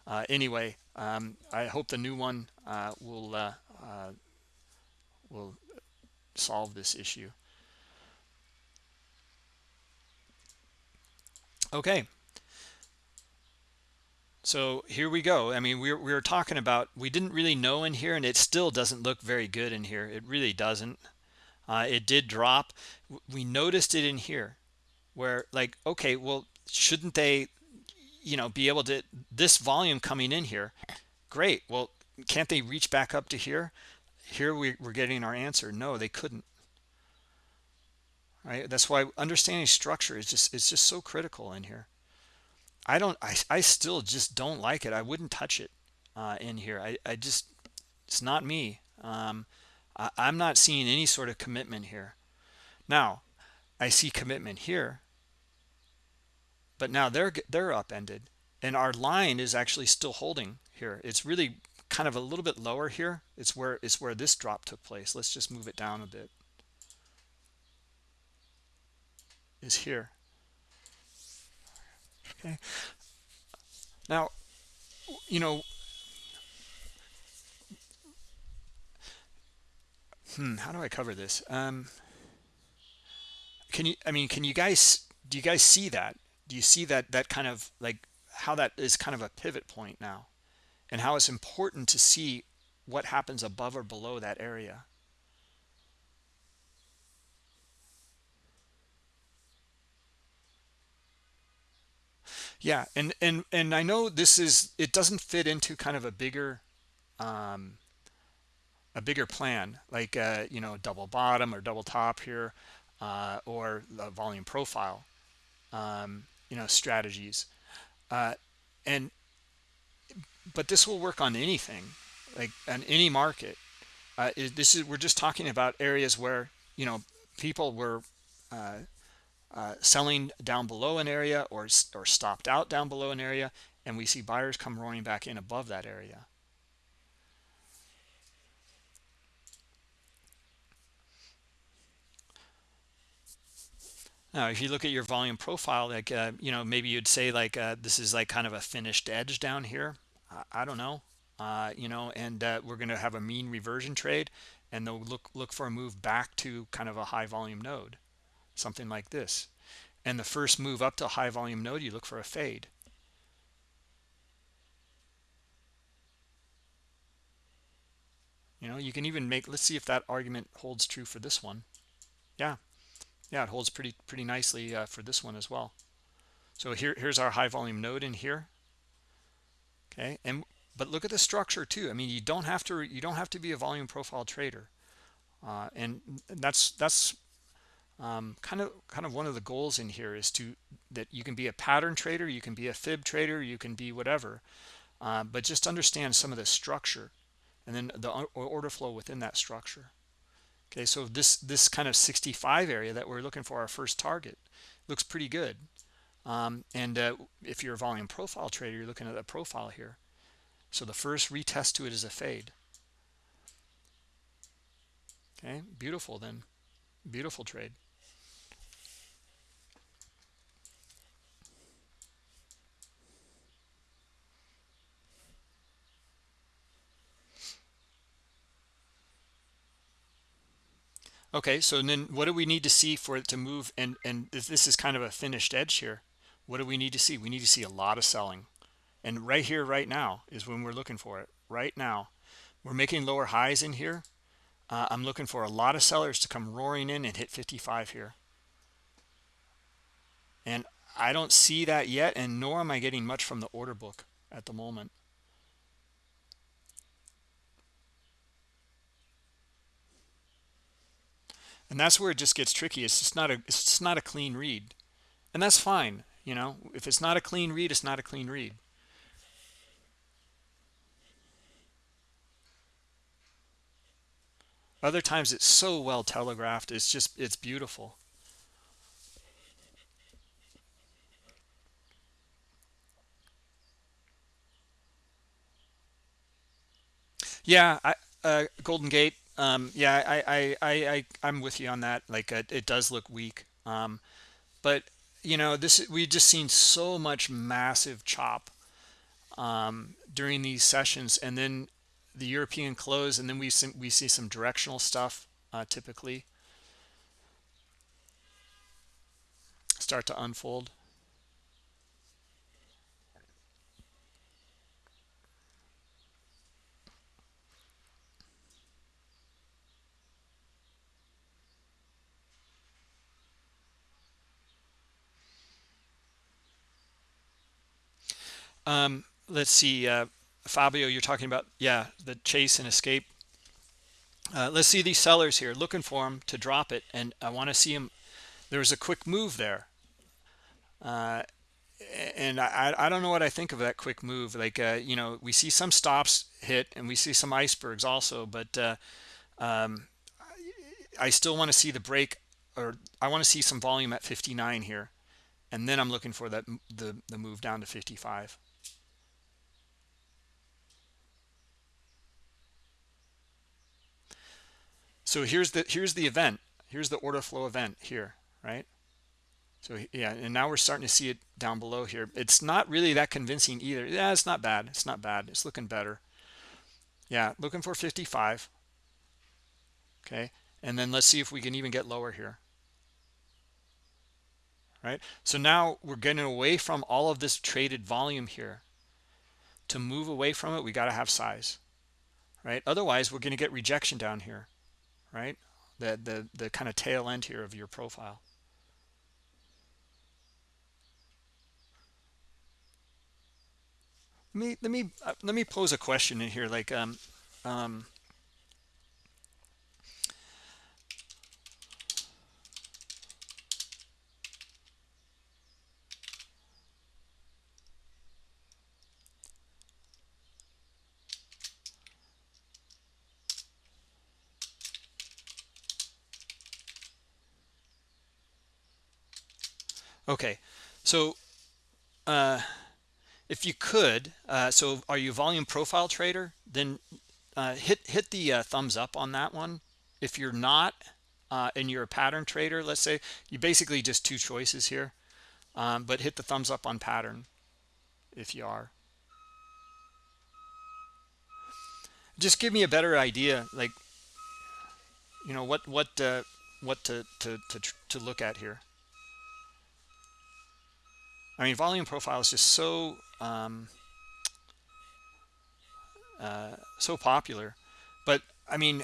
uh, anyway um, I hope the new one uh, will uh, will solve this issue. Okay. So here we go. I mean we we're, we were talking about we didn't really know in here and it still doesn't look very good in here. It really doesn't. Uh, it did drop. We noticed it in here where like okay well shouldn't they you know be able to this volume coming in here great. Well can't they reach back up to here? Here we, we're getting our answer. No they couldn't. Right? That's why understanding structure is just it's just so critical in here. I don't i, I still just don't like it. I wouldn't touch it uh, in here. I i just it's not me. Um, I, i'm not seeing any sort of commitment here. Now i see commitment here but now they're they're upended and our line is actually still holding here. It's really kind of a little bit lower here. It's where it's where this drop took place. Let's just move it down a bit. Is here. Okay. Now you know hmm how do i cover this? Um can you i mean can you guys do you guys see that do you see that that kind of like how that is kind of a pivot point now? And how it's important to see what happens above or below that area? Yeah and and and i know this is it doesn't fit into kind of a bigger um a bigger plan like uh, you know double bottom or double top here uh, or the volume profile. Um, you know strategies. Uh, and but this will work on anything like on any market. Uh, this is we're just talking about areas where you know people were uh, uh, selling down below an area or or stopped out down below an area and we see buyers come roaring back in above that area Now, if you look at your volume profile, like, uh, you know, maybe you'd say like uh, this is like kind of a finished edge down here. I, I don't know, uh, you know, and uh, we're going to have a mean reversion trade and they'll look, look for a move back to kind of a high volume node, something like this. And the first move up to a high volume node, you look for a fade. You know, you can even make, let's see if that argument holds true for this one. Yeah, yeah it holds pretty pretty nicely uh, for this one as well. So here here's our high volume node in here. Okay and but look at the structure too. I mean you don't have to you don't have to be a volume profile trader. Uh, and that's that's um, kind of kind of one of the goals in here is to that you can be a pattern trader you can be a fib trader you can be whatever. Uh, but just understand some of the structure and then the order flow within that structure okay so this this kind of 65 area that we're looking for our first target looks pretty good. Um, and uh, if you're a volume profile trader you're looking at a profile here. So the first retest to it is a fade. Okay beautiful then. Beautiful trade okay so then what do we need to see for it to move and and this is kind of a finished edge here. What do we need to see? We need to see a lot of selling. And right here right now is when we're looking for it right now. We're making lower highs in here. Uh, i'm looking for a lot of sellers to come roaring in and hit 55 here. And i don't see that yet and nor am i getting much from the order book at the moment and that's where it just gets tricky. It's just not a it's just not a clean read. And that's fine you know? If it's not a clean read it's not a clean read. Other times it's so well telegraphed it's just it's beautiful. Yeah i uh golden gate um, yeah, I, I, I, I, I'm with you on that. Like, it does look weak. Um, but, you know, this we just seen so much massive chop um, during these sessions. And then the European close, and then we see, we see some directional stuff uh, typically start to unfold. Um, let's see, uh, Fabio, you're talking about, yeah, the chase and escape. Uh, let's see these sellers here looking for them to drop it. And I want to see them. There was a quick move there. Uh, and I, I don't know what I think of that quick move. Like, uh, you know, we see some stops hit and we see some icebergs also, but uh, um, I still want to see the break or I want to see some volume at 59 here. And then I'm looking for that the, the move down to 55. So here's the here's the event. Here's the order flow event here right? So yeah and now we're starting to see it down below here. It's not really that convincing either. Yeah it's not bad. It's not bad. It's looking better. Yeah looking for 55 okay and then let's see if we can even get lower here. Right? So now we're getting away from all of this traded volume here. To move away from it we got to have size. Right? Otherwise we're going to get rejection down here right? The, the, the kind of tail end here of your profile. Let me, let me, uh, let me pose a question in here. Like, um, um, okay. So uh if you could uh so are you volume profile trader? Then uh hit hit the uh, thumbs up on that one. If you're not uh and you're a pattern trader let's say you basically just two choices here um but hit the thumbs up on pattern if you are. Just give me a better idea like you know what what uh what to to to, to look at here i mean volume profile is just so um uh so popular. But i mean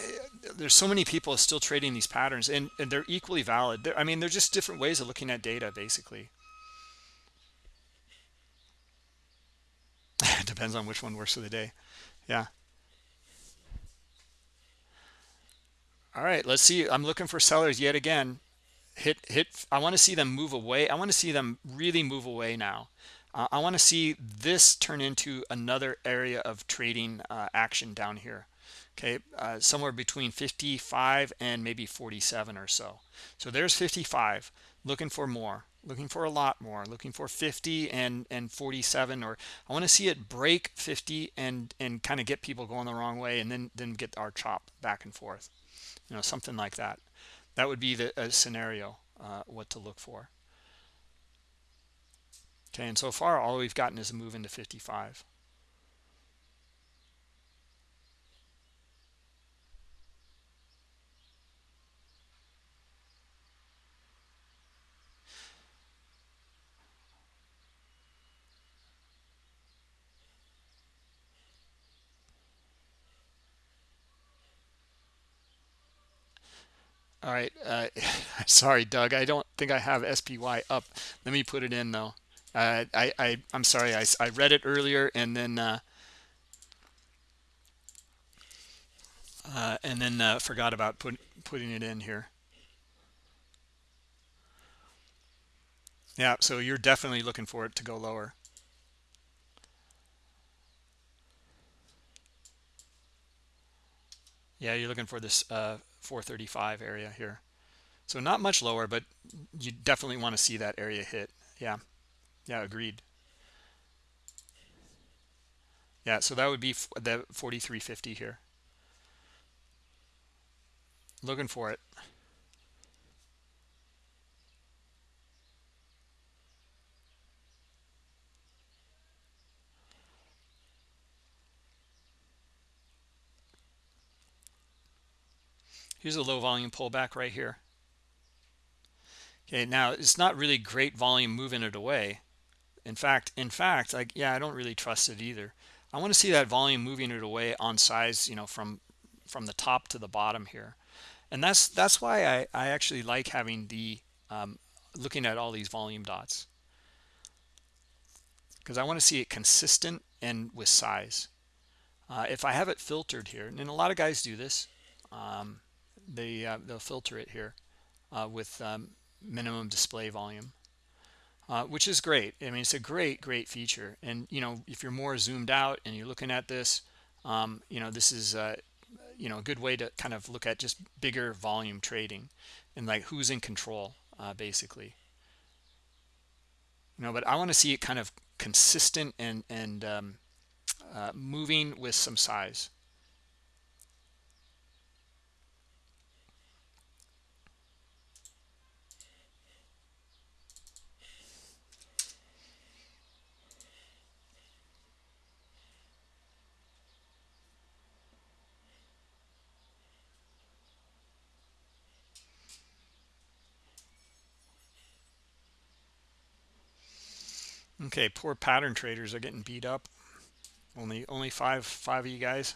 there's so many people still trading these patterns and, and they're equally valid. They're, i mean they're just different ways of looking at data basically. <laughs> Depends on which one works for the day. Yeah. All right let's see. I'm looking for sellers yet again hit hit i want to see them move away. I want to see them really move away now. Uh, i want to see this turn into another area of trading uh, action down here. Okay uh, somewhere between 55 and maybe 47 or so. So there's 55 looking for more looking for a lot more looking for 50 and and 47 or i want to see it break 50 and and kind of get people going the wrong way and then then get our chop back and forth you know something like that that would be the scenario uh, what to look for. Okay and so far all we've gotten is a move into 55 all right uh, <laughs> sorry doug. I don't think i have spy up. Let me put it in though. Uh, i i i'm sorry. I, I read it earlier and then uh, uh and then uh, forgot about put, putting it in here. Yeah so you're definitely looking for it to go lower. Yeah you're looking for this uh 435 area here. So not much lower but you definitely want to see that area hit. Yeah. Yeah agreed. Yeah so that would be the 4350 here. Looking for it Here's a low volume pullback right here. Okay, now it's not really great volume moving it away. In fact, in fact, like yeah, I don't really trust it either. I want to see that volume moving it away on size, you know, from from the top to the bottom here. And that's that's why I, I actually like having the um, looking at all these volume dots because I want to see it consistent and with size. Uh, if I have it filtered here, and a lot of guys do this, um, they uh, they'll filter it here uh, with um, minimum display volume uh, which is great. I mean it's a great great feature. And you know if you're more zoomed out and you're looking at this um, you know this is uh, you know a good way to kind of look at just bigger volume trading and like who's in control uh, basically. You know but i want to see it kind of consistent and and um, uh, moving with some size Okay, poor pattern traders are getting beat up. Only only five five of you guys.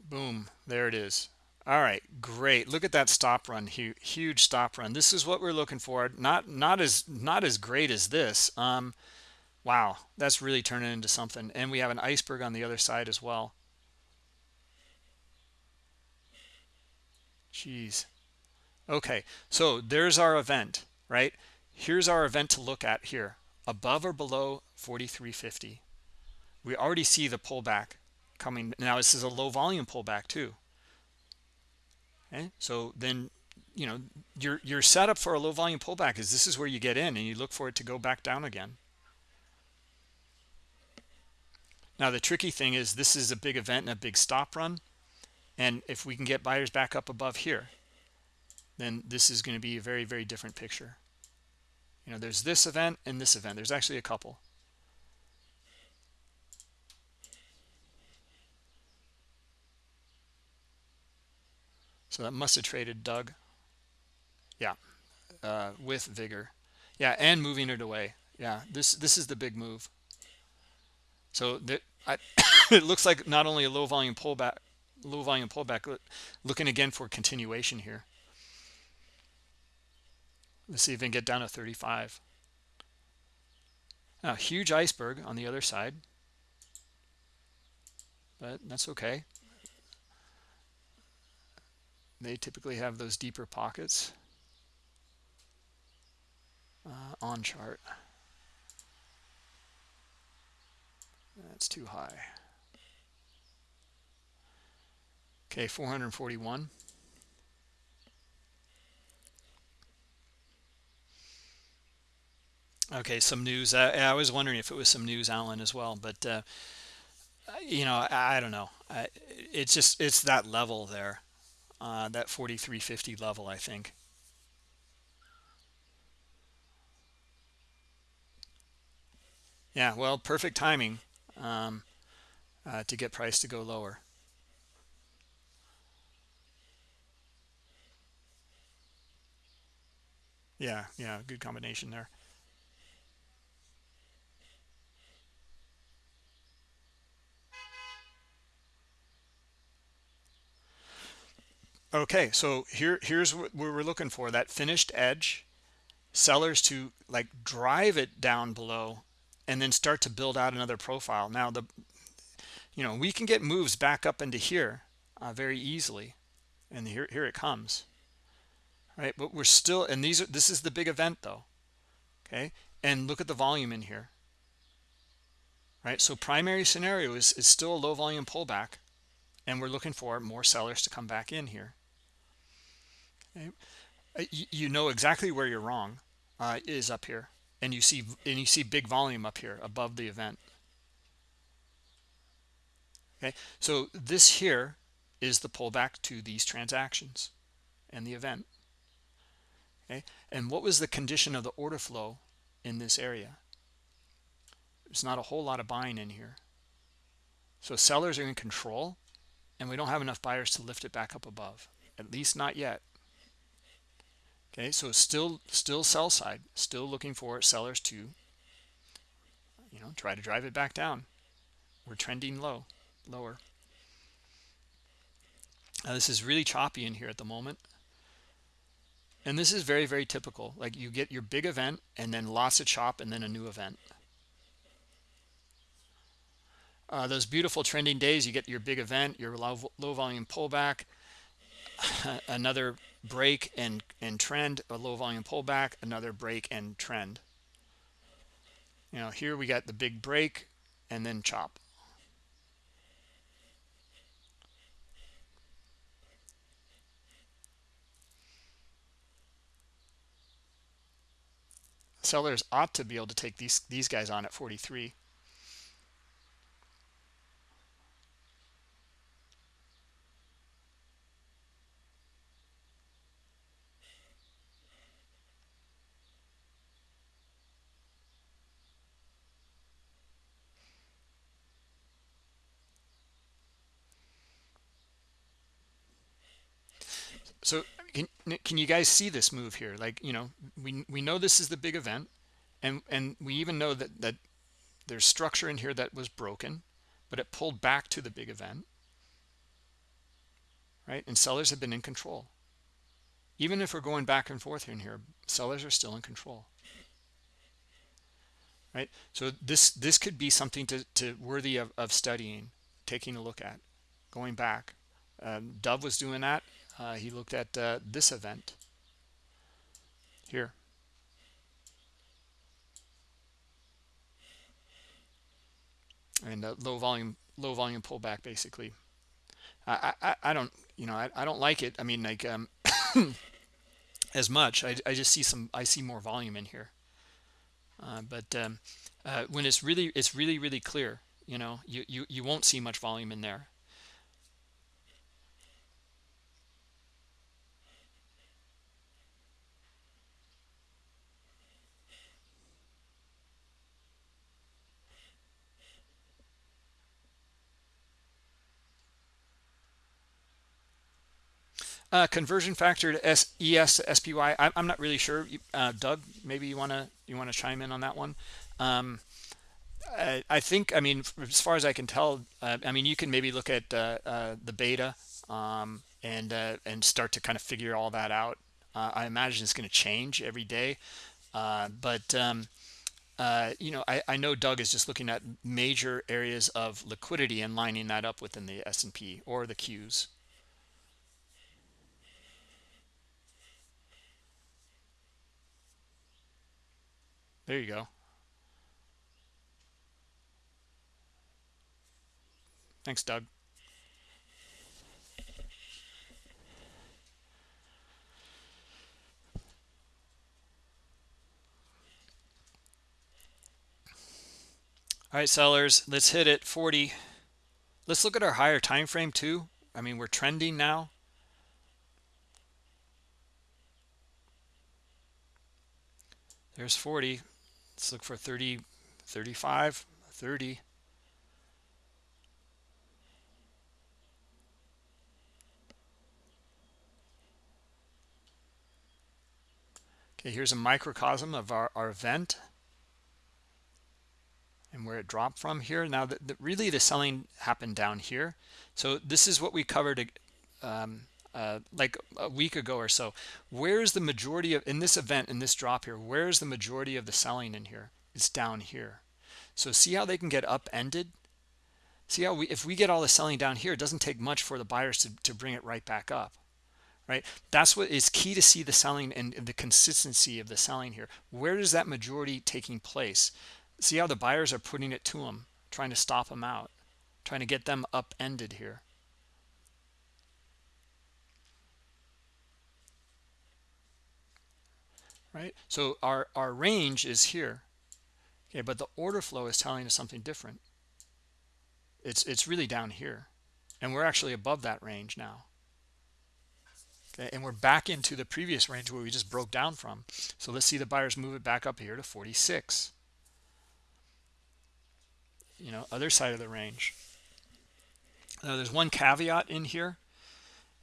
Boom, there it is. All right, great. Look at that stop run, huge, stop run. This is what we're looking for. Not not as not as great as this. Um, wow, that's really turning into something. And we have an iceberg on the other side as well. Jeez. Okay, so there's our event, right? here's our event to look at here above or below 4350 we already see the pullback coming. Now this is a low volume pullback too. Okay so then you know your your setup for a low volume pullback is this is where you get in and you look for it to go back down again. Now the tricky thing is this is a big event and a big stop run. And if we can get buyers back up above here then this is going to be a very very different picture you know there's this event and this event. There's actually a couple. So that must have traded doug. Yeah. Uh, with vigor. Yeah and moving it away. Yeah this this is the big move. So that <coughs> it looks like not only a low volume pullback low volume pullback looking again for continuation here let's see if we can get down to 35 now huge iceberg on the other side. But that's okay. They typically have those deeper pockets uh, on chart. That's too high. Okay 441 okay some news I, I, was wondering if it was some news alan as well but uh, you know I, I don't know. I, it's just it's that level there uh, that 4350 level i think. Yeah well perfect timing um, uh, to get price to go lower. Yeah yeah good combination there okay so here here's what we're looking for that finished edge. Sellers to like drive it down below and then start to build out another profile. Now the you know we can get moves back up into here uh, very easily. And here here it comes. Right but we're still and these are this is the big event though. Okay and look at the volume in here. Right so primary scenario is, is still a low volume pullback and we're looking for more sellers to come back in here you know exactly where you're wrong uh, is up here and you see and you see big volume up here above the event. Okay? So this here is the pullback to these transactions and the event. Okay? And what was the condition of the order flow in this area? There's not a whole lot of buying in here. So sellers are in control and we don't have enough buyers to lift it back up above at least not yet okay so still still sell side still looking for sellers to you know try to drive it back down. We're trending low lower. Now this is really choppy in here at the moment. And this is very very typical. Like you get your big event and then lots of chop and then a new event. Uh, those beautiful trending days you get your big event your low, low volume pullback <laughs> another break and and trend a low volume pullback another break and trend. You know here we got the big break and then chop. Sellers ought to be able to take these these guys on at 43 so can, can you guys see this move here? Like you know we we know this is the big event and and we even know that that there's structure in here that was broken but it pulled back to the big event right? And sellers have been in control. Even if we're going back and forth in here sellers are still in control. Right? So this this could be something to, to worthy of, of studying taking a look at going back. Um, dove was doing that uh, he looked at uh, this event here. And uh, low volume low volume pullback basically. I, I i don't you know i, I don't like it. I mean like um <coughs> as much. I, I just see some I see more volume in here. Uh, but um, uh, when it's really it's really really clear you know you, you you won't see much volume in there Uh, conversion factor to S, ES to SPY. I, I'm not really sure. Uh, Doug, maybe you wanna you wanna chime in on that one. Um, I, I, think I mean as far as I can tell, uh, I mean you can maybe look at uh, uh, the beta um, and uh, and start to kind of figure all that out. I imagine it's going to change every day, but um, you know I, I know Doug is just looking at major areas of liquidity and lining that up within the S&P or the Qs. There you go. Thanks, Doug. All right, sellers, let's hit it 40. Let's look at our higher time frame too. I mean, we're trending now. There's 40. Let's look for 30, 35, 30. Okay, here's a microcosm of our, our event and where it dropped from here. Now, the, really the selling happened down here. So this is what we covered um, uh, like a week ago or so. Where's the majority of, in this event, in this drop here, where's the majority of the selling in here? It's down here. So see how they can get upended? See how we, if we get all the selling down here, it doesn't take much for the buyers to, to bring it right back up, right? That's what is key to see the selling and the consistency of the selling here. Where is that majority taking place? See how the buyers are putting it to them, trying to stop them out, trying to get them upended here. Right? So our our range is here. Okay but the order flow is telling us something different. It's it's really down here. And we're actually above that range now. Okay and we're back into the previous range where we just broke down from. So let's see the buyers move it back up here to 46 you know other side of the range. Now there's one caveat in here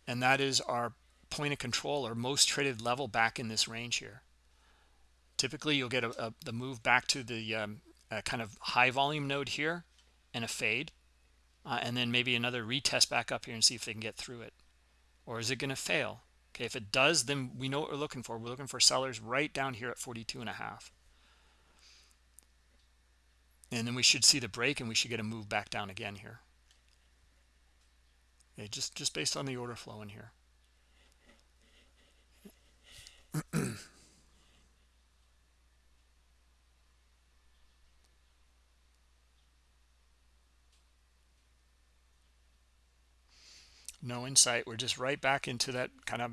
and that is our point of control or most traded level back in this range here typically you'll get a, a, the move back to the um, kind of high volume node here and a fade uh, and then maybe another retest back up here and see if they can get through it. Or is it going to fail? Okay if it does then we know what we're looking for. We're looking for sellers right down here at 42 and a half. And then we should see the break and we should get a move back down again here. Okay just just based on the order flow in here <clears throat> no insight. We're just right back into that kind of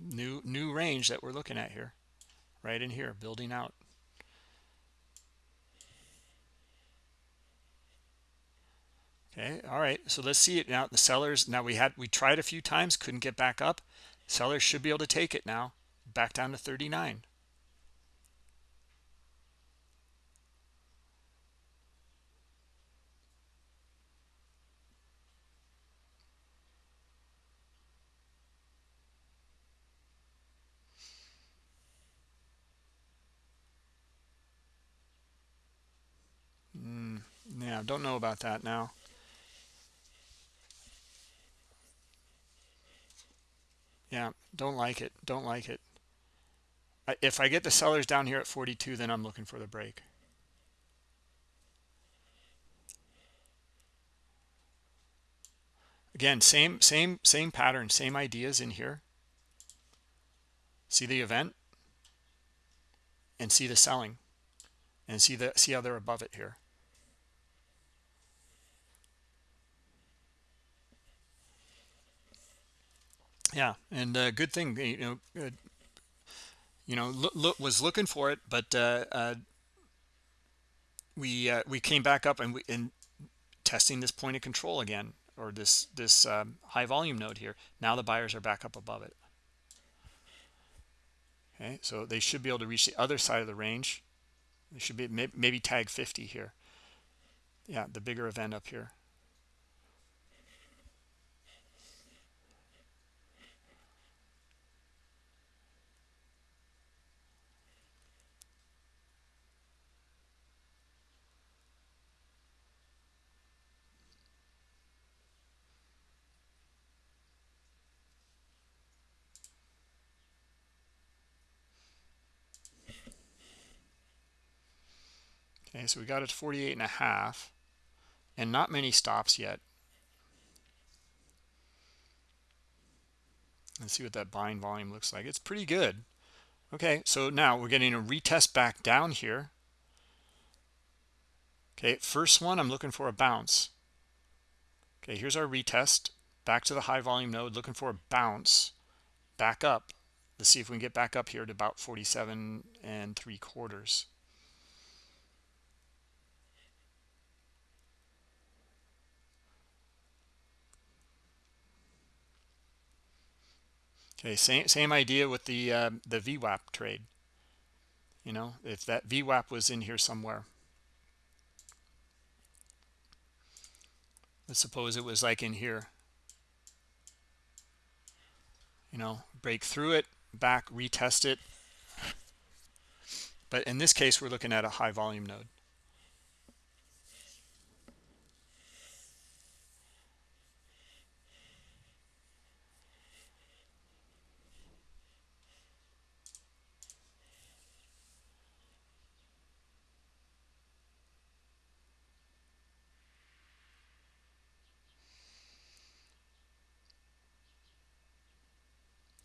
new new range that we're looking at here right in here building out. Okay all right so let's see it now. The sellers now we had we tried a few times couldn't get back up. Sellers should be able to take it now back down to 39 yeah don't know about that now. Yeah don't like it don't like it. If i get the sellers down here at 42 then i'm looking for the break. Again same same same pattern same ideas in here. See the event? And see the selling. And see the see how they're above it here yeah and uh, good thing you know you know look, look was looking for it but uh, uh, we uh, we came back up and we and testing this point of control again or this this um, high volume node here. Now the buyers are back up above it. Okay so they should be able to reach the other side of the range. They should be maybe tag 50 here. Yeah the bigger event up here Okay, so we got it to 48 and a half and not many stops yet. Let's see what that buying volume looks like. It's pretty good. Okay, so now we're getting a retest back down here. Okay, first one, I'm looking for a bounce. Okay, here's our retest. Back to the high volume node, looking for a bounce. Back up. Let's see if we can get back up here to about 47 and three quarters. Okay, same same idea with the uh, the VWAP trade. You know, if that VWAP was in here somewhere. Let's suppose it was like in here. You know, break through it, back, retest it. But in this case, we're looking at a high volume node.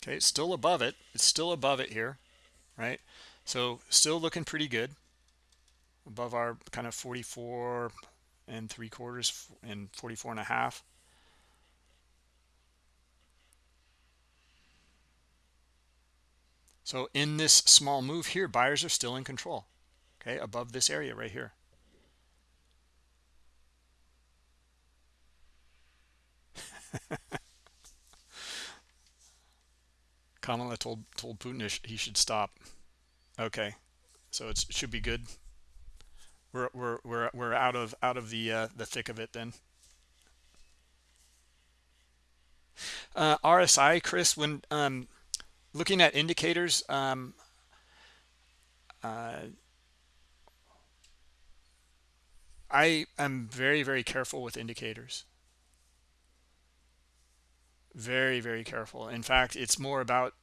Okay it's still above it. It's still above it here right? So still looking pretty good. Above our kind of 44 and three quarters and 44 and a half. So in this small move here buyers are still in control okay above this area right here <laughs> Kamala told told Putin he should stop. Okay, so it should be good. We're we're we're we're out of out of the uh, the thick of it then. Uh, RSI, Chris, when um, looking at indicators, um, uh, I am very very careful with indicators very very careful. In fact it's more about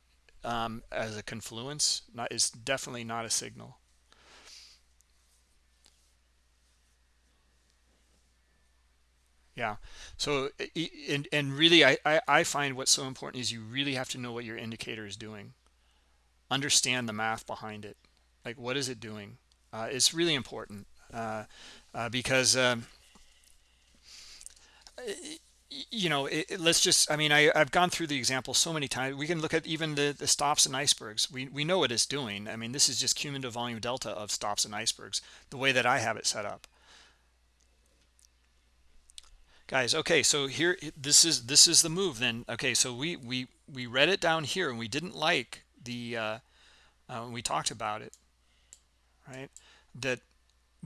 um, as a confluence not it's definitely not a signal. Yeah. So and, and really I, I, find what's so important is you really have to know what your indicator is doing. Understand the math behind it. Like what is it doing? Uh, it's really important uh, uh, because um, you know it, it, let's just i mean I, i've gone through the example so many times. We can look at even the the stops and icebergs. We we know what it's doing. I mean this is just cumulative volume delta of stops and icebergs the way that i have it set up. Guys okay so here this is this is the move then. Okay so we we we read it down here and we didn't like the uh, uh we talked about it right? That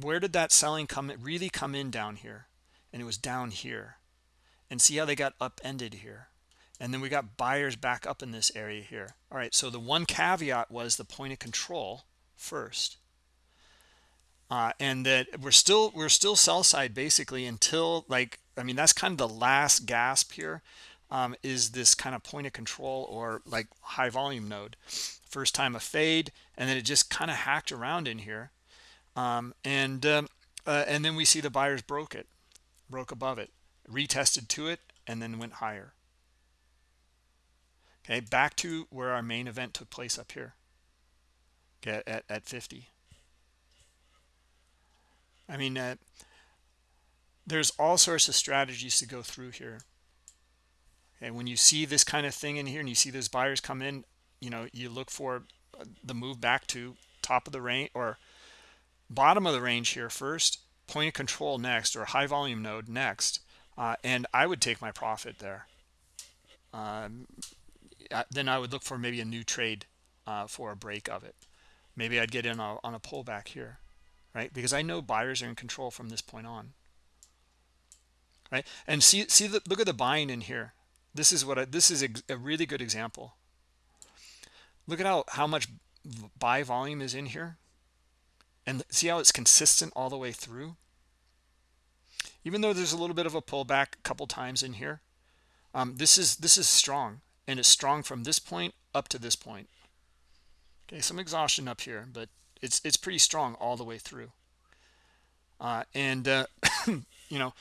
where did that selling come really come in down here? And it was down here and see how they got upended here. And then we got buyers back up in this area here. All right so the one caveat was the point of control first. Uh, and that we're still we're still sell side basically until like i mean that's kind of the last gasp here um, is this kind of point of control or like high volume node. First time a fade and then it just kind of hacked around in here. Um, and um, uh, and then we see the buyers broke it broke above it retested to it and then went higher. Okay back to where our main event took place up here. Okay at, at 50 i mean uh, there's all sorts of strategies to go through here. And when you see this kind of thing in here and you see those buyers come in you know you look for the move back to top of the range or bottom of the range here first point of control next or high volume node next uh, and i would take my profit there. Um, then i would look for maybe a new trade uh, for a break of it. Maybe i'd get in on a pullback here right? Because i know buyers are in control from this point on. Right? And see see the look at the buying in here. This is what I, this is a, a really good example. Look at how how much buy volume is in here. And see how it's consistent all the way through even though there's a little bit of a pullback a couple times in here um, this is this is strong and it's strong from this point up to this point. Okay some exhaustion up here but it's it's pretty strong all the way through. Uh, and uh, <coughs> you know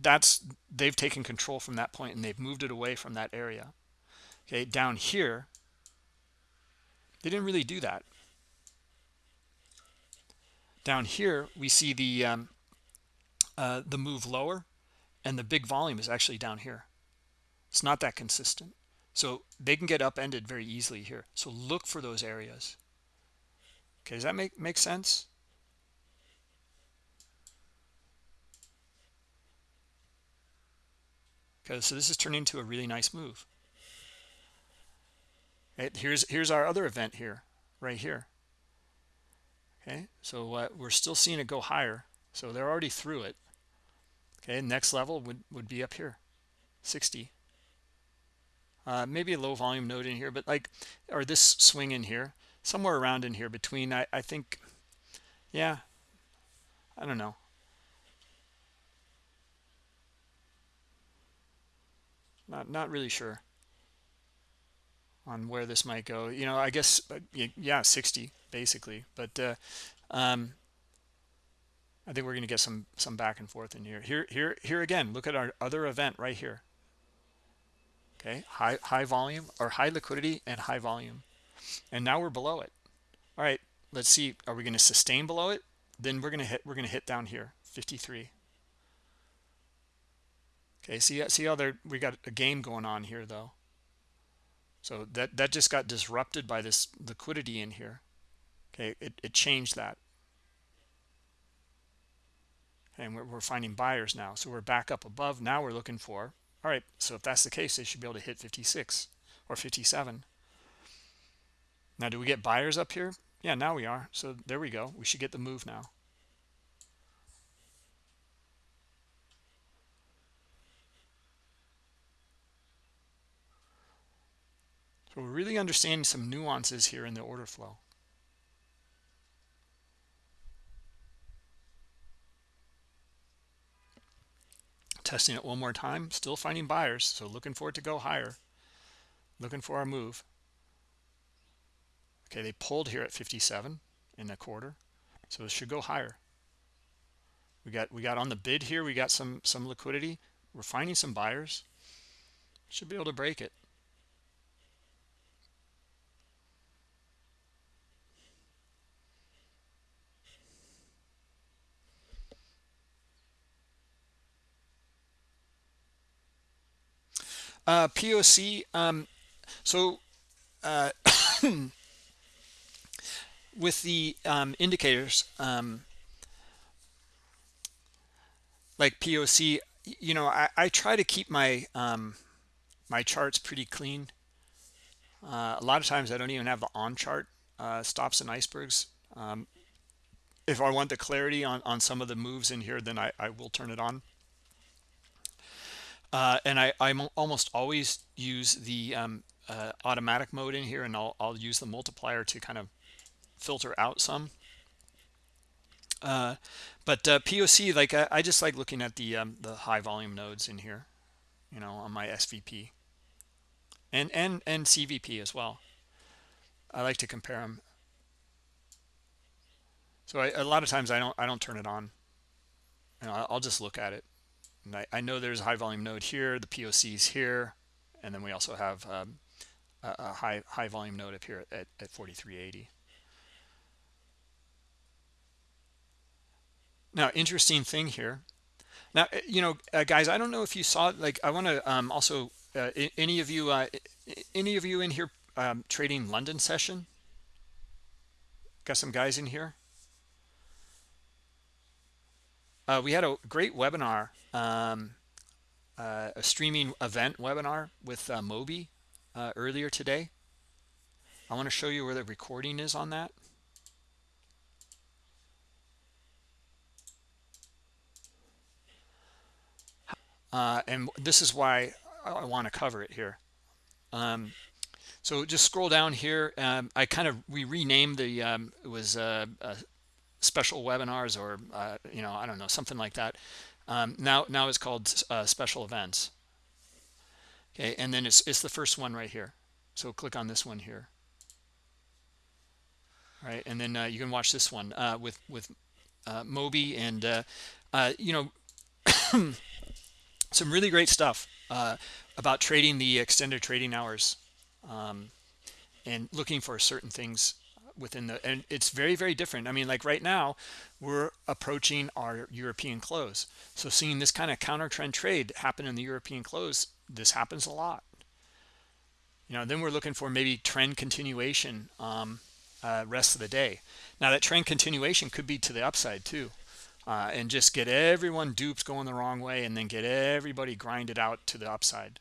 that's they've taken control from that point and they've moved it away from that area. Okay down here they didn't really do that. Down here we see the um, uh, the move lower and the big volume is actually down here it's not that consistent so they can get upended very easily here so look for those areas okay does that make make sense Okay, so this is turning into a really nice move. Okay, here's here's our other event here, right here. Okay, so uh, we're still seeing it go higher. So they're already through it. Okay, next level would, would be up here, 60. Uh, maybe a low volume node in here, but like, or this swing in here, somewhere around in here between, I, I think, yeah, I don't know. not not really sure on where this might go you know i guess uh, yeah 60 basically but uh, um, i think we're going to get some some back and forth in here here here here again look at our other event right here okay high high volume or high liquidity and high volume and now we're below it all right let's see are we going to sustain below it then we're going to hit we're going to hit down here 53 Okay, see, see how there we got a game going on here though. So that that just got disrupted by this liquidity in here. Okay, it, it changed that. And we're, we're finding buyers now. So we're back up above. Now we're looking for, all right, so if that's the case, they should be able to hit 56 or 57. Now, do we get buyers up here? Yeah, now we are. So there we go. We should get the move now. So we're really understanding some nuances here in the order flow. Testing it one more time, still finding buyers, so looking for it to go higher. Looking for our move. Okay, they pulled here at 57 in a quarter, so it should go higher. We got we got on the bid here, we got some some liquidity. We're finding some buyers. Should be able to break it. Uh, POC, um, so uh, <coughs> with the um, indicators, um, like POC, you know, I, I try to keep my um, my charts pretty clean. Uh, a lot of times I don't even have the on chart uh, stops and icebergs. Um, if I want the clarity on, on some of the moves in here, then I, I will turn it on. Uh, and I, I almost always use the um, uh, automatic mode in here and I'll, I'll use the multiplier to kind of filter out some. Uh, but uh, POC, like I, I, just like looking at the um, the high volume nodes in here, you know, on my SVP and and and CVP as well. I like to compare them. So I, a lot of times I don't I don't turn it on. You know, I'll just look at it. And I, I know there's a high volume node here, the POCs here, and then we also have um, a, a, high high volume node up here at, at 4380. Now, interesting thing here. Now, eh, you know, uh, guys, I don't know if you saw, like, I want to um, also, uh, any of you, uh, any of you in here um, trading London session? got some guys in here uh, we had a great webinar um, uh, a streaming event webinar with uh, moby uh, earlier today. I want to show you where the recording is on that. Uh, and this is why I want to cover it here. Um, so just scroll down here. Um, I kind of we renamed the um, it was uh, special webinars or uh, you know I don't know something like that. Um, now now it's called uh, special events. Okay and then it's, it's the first one right here. So click on this one here. All right and then uh, you can watch this one uh, with with uh, Moby and you know <coughs> some really great stuff uh, about trading the extended trading hours um, and looking for certain things within the and it's very very different. I mean like right now we're approaching our european close. So seeing this kind of counter trend trade happen in the european close this happens a lot. You know then we're looking for maybe trend continuation um uh, rest of the day. Now that trend continuation could be to the upside too uh, and just get everyone duped going the wrong way and then get everybody grinded out to the upside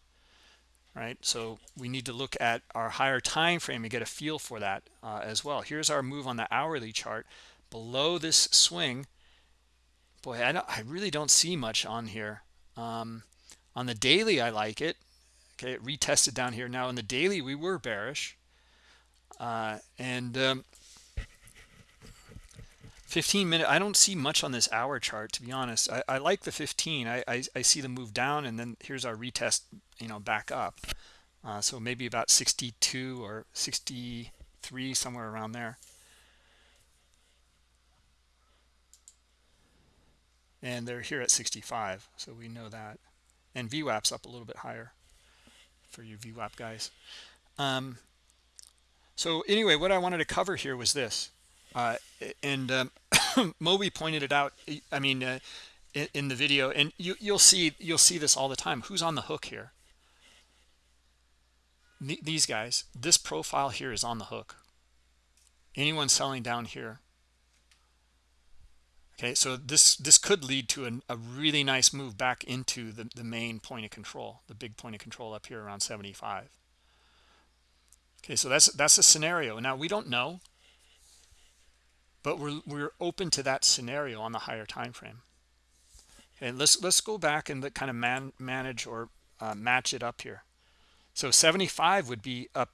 right? So we need to look at our higher time frame and get a feel for that uh, as well. Here's our move on the hourly chart. Below this swing boy I, I really don't see much on here. Um, on the daily I like it. Okay it retested down here. Now in the daily we were bearish. Uh, and um, 15 minute i don't see much on this hour chart to be honest. I, I like the 15 I, I, I see the move down and then here's our retest you know back up. Uh, so maybe about 62 or 63 somewhere around there. And they're here at 65 so we know that. And VWAP's up a little bit higher for you VWAP guys. Um, so anyway what I wanted to cover here was this uh, and um, <coughs> Moby pointed it out. I mean, uh, in, in, the video, and you, you'll see you'll see this all the time. Who's on the hook here? these guys. This profile here is on the hook. Anyone selling down here. Okay, so this this could lead to an, a really nice move back into the, the main point of control, the big point of control up here around 75. Okay, so that's that's a scenario. Now we don't know but we're, we're open to that scenario on the higher time frame and let's let's go back and kind of man, manage or uh, match it up here. So 75 would be up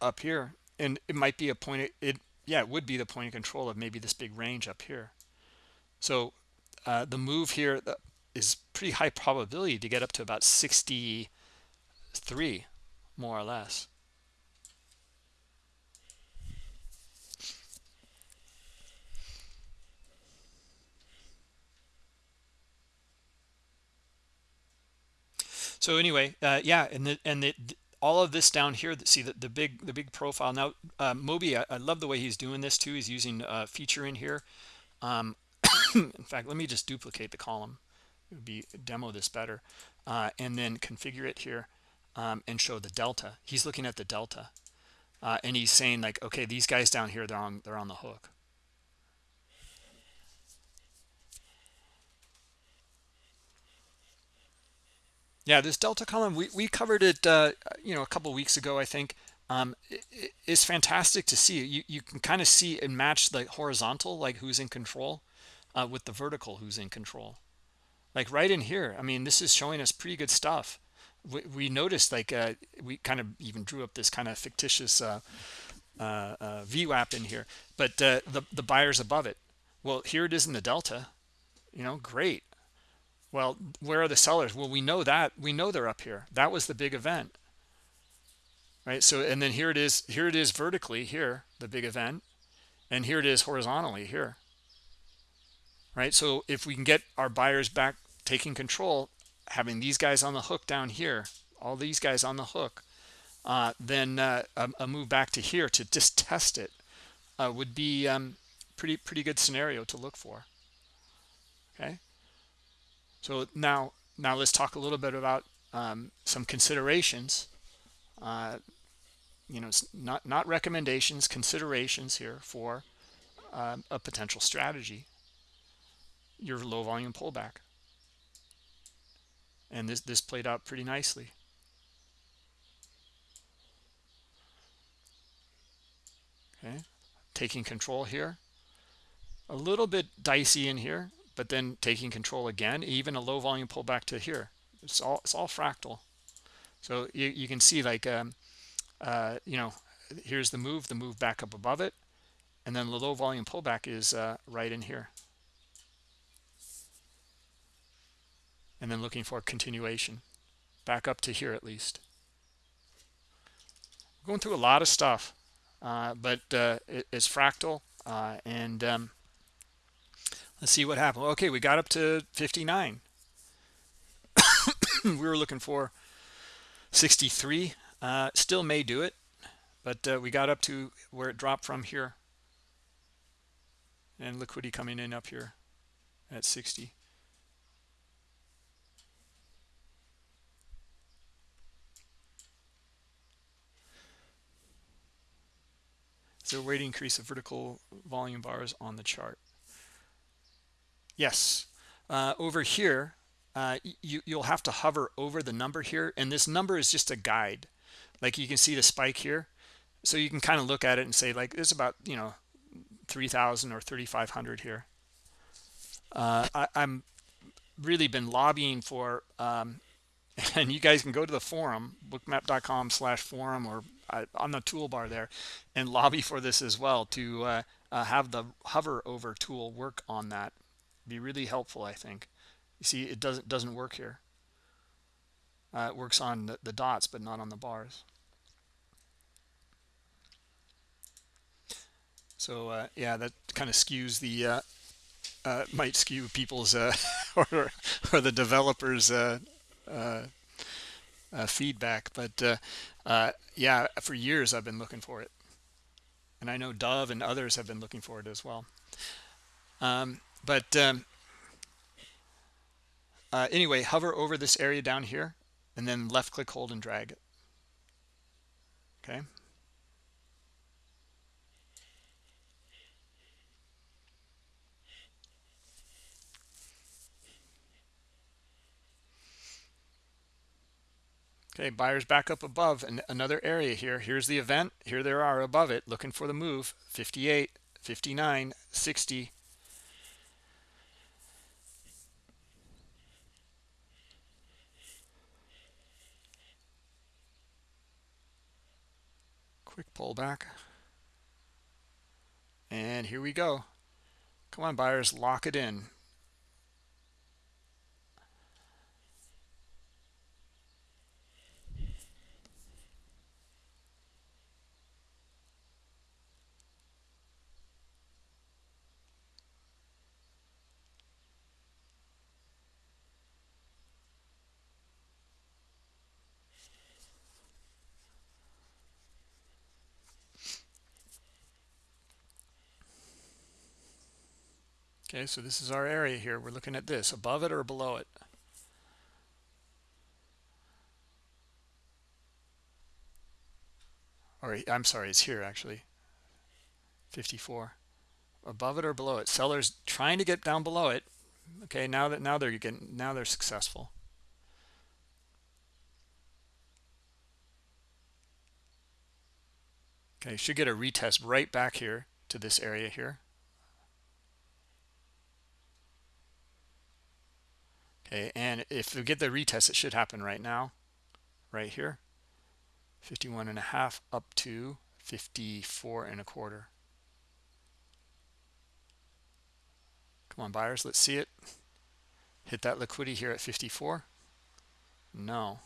up here and it might be a point it yeah it would be the point of control of maybe this big range up here. So uh, the move here uh, pretty high probability to get up to about 63 more or less so anyway uh, yeah and the, and the, all of this down here see the, the big the big profile. Now uh, moby I, I, love the way he's doing this too. He's using a feature in here. Um, <coughs> in fact let me just duplicate the column. It would be demo this better. Uh, and then configure it here um, and show the delta. He's looking at the delta. Uh, and he's saying like okay these guys down here they're on they're on the hook yeah this delta column we, we covered it uh, you know a couple weeks ago i think. Um, it, it's fantastic to see. You you can kind of see and match the horizontal like who's in control uh, with the vertical who's in control. Like right in here i mean this is showing us pretty good stuff. We, we noticed like uh, we kind of even drew up this kind of fictitious uh, uh, uh VWAP in here but uh, the the buyers above it. Well here it is in the delta. You know great well, where are the sellers? Well, we know that. We know they're up here. That was the big event. Right? So, and then here it is. Here it is vertically here, the big event. And here it is horizontally here. Right? So if we can get our buyers back taking control, having these guys on the hook down here, all these guys on the hook, uh, then uh, a, a, move back to here to just test it uh, would be um, pretty pretty good scenario to look for. Okay. So now, now let's talk a little bit about um, some considerations. Uh, you know, not not recommendations, considerations here for um, a potential strategy. Your low volume pullback. And this this played out pretty nicely. Okay. Taking control here. A little bit dicey in here but then taking control again even a low volume pullback to here. It's all it's all fractal. So you, you can see like um, uh, you know here's the move the move back up above it and then the low volume pullback is uh, right in here. And then looking for continuation back up to here at least. Going through a lot of stuff uh, but uh, it, it's fractal uh, and um, let's see what happened. Okay we got up to 59 <coughs> we were looking for 63 uh, still may do it but uh, we got up to where it dropped from here. And liquidity coming in up here at 60 so rate increase of vertical volume bars on the chart yes. Uh, over here uh, you you'll have to hover over the number here and this number is just a guide. Like you can see the spike here. So you can kind of look at it and say like this about you know 3000 or 3500 here. Uh, I, am really been lobbying for um, <laughs> and you guys can go to the forum bookmap.com slash forum or uh, on the toolbar there and lobby for this as well to uh, uh, have the hover over tool work on that be really helpful I think. You see it doesn't doesn't work here. Uh, it works on the, the dots but not on the bars. So uh, yeah that kind of skews the uh, uh, might skew people's uh, <laughs> or or the developers uh, uh, feedback but yeah for years I've been looking for it. And I know Dove and others have been looking for it as well. Um, but um, uh, anyway hover over this area down here and then left click hold and drag it. Okay? Okay buyers back up above and another area here. Here's the event. Here there are above it looking for the move. 58 59 60 quick pullback. And here we go. Come on buyers lock it in Okay, so this is our area here. We're looking at this, above it or below it. Or I'm sorry, it's here actually. 54. Above it or below it. Sellers trying to get down below it. Okay, now that now they're getting now they're successful. Okay, should get a retest right back here to this area here. Okay and if we get the retest it should happen right now right here. 51 and a half up to 54 and a quarter. Come on buyers let's see it. Hit that liquidity here at 54 no.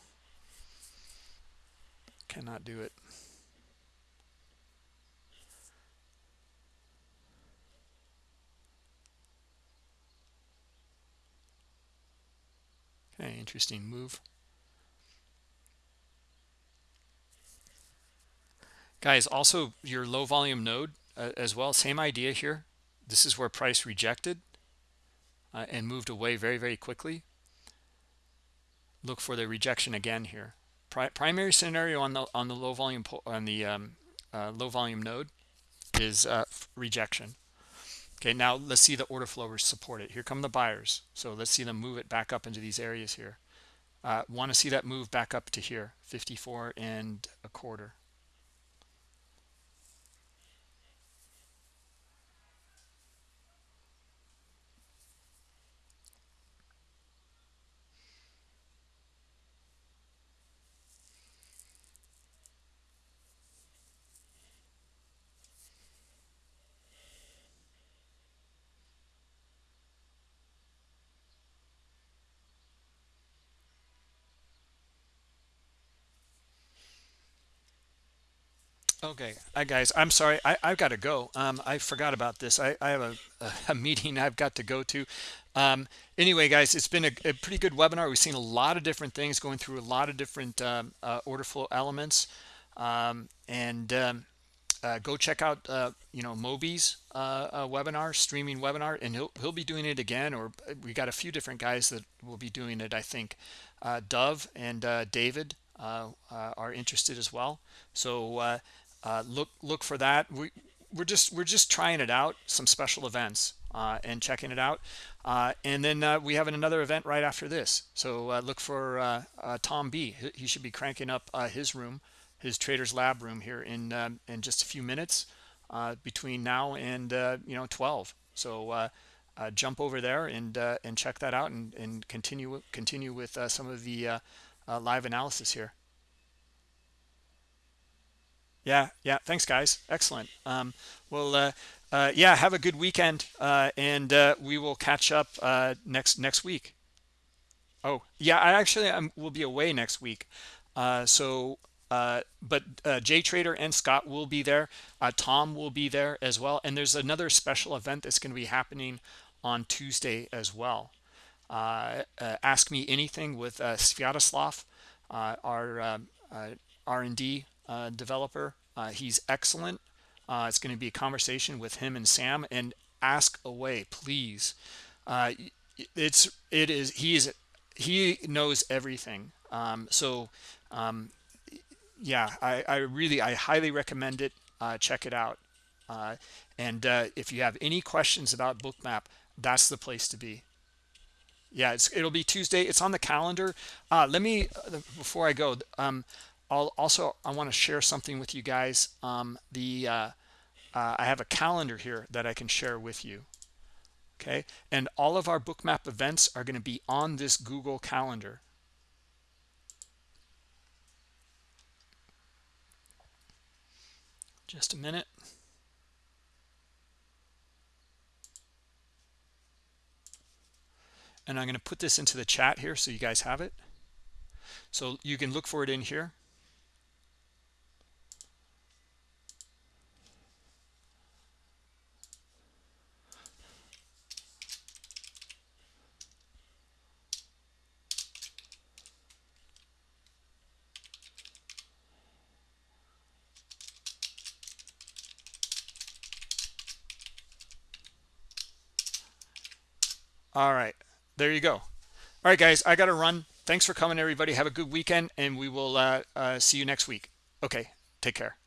Cannot do it Okay, interesting move. Guys, also your low volume node uh, as well, same idea here. This is where price rejected uh, and moved away very, very quickly. Look for the rejection again here. Pri primary scenario on the on the low volume on the um, uh, low volume node is uh, rejection. Okay now let's see the order flow support it. Here come the buyers. So let's see them move it back up into these areas here. Uh, want to see that move back up to here 54 and a quarter Okay, uh, guys, I'm sorry. I, I've got to go. Um, I forgot about this. I, I have a, a, meeting I've got to go to. Um, anyway, guys, it's been a, a pretty good webinar. We've seen a lot of different things going through a lot of different um, uh, order flow elements. Um, and um, uh, go check out, uh, you know, Moby's uh, uh, webinar, streaming webinar, and he'll, he'll be doing it again. Or uh, we got a few different guys that will be doing it, I think. Dove and David are interested as well. So uh, look look for that. We we're just we're just trying it out some special events uh, and checking it out. Uh, and then uh, we have another event right after this. So uh, look for uh, Tom B. He should be cranking up his room his traders lab room here in um, in just a few minutes between now and you know 12 so jump over there and and check that out and, and continue continue with some of the live analysis here yeah yeah thanks guys. Excellent. Um, well uh, uh, yeah have a good weekend uh, and uh, we will catch up uh, next next week. Oh yeah i actually I will be away next week. Uh, so but jay trader and scott will be there. Tom will be there as well. And there's another special event that's going to be happening on tuesday as well. Ask me anything with Sviatoslav, our um, r&d uh, developer. Uh, he's excellent. Uh, it's going to be a conversation with him and Sam and ask away, please. Uh, it's it is he is he knows everything. Um, so um, yeah, I, I really I highly recommend it. Uh, check it out. Uh, and if you have any questions about Bookmap, that's the place to be yeah it'll be tuesday it's on the calendar uh, let me before i go um, I'll also I want to share something with you guys. Um, the uh, uh, I have a calendar here that I can share with you. Okay, and all of our bookmap events are going to be on this Google Calendar. Just a minute. And I'm going to put this into the chat here so you guys have it. So you can look for it in here. All right, there you go. All right, guys, I got to run. Thanks for coming, everybody. Have a good weekend, and we will uh, uh, see you next week. Okay, take care.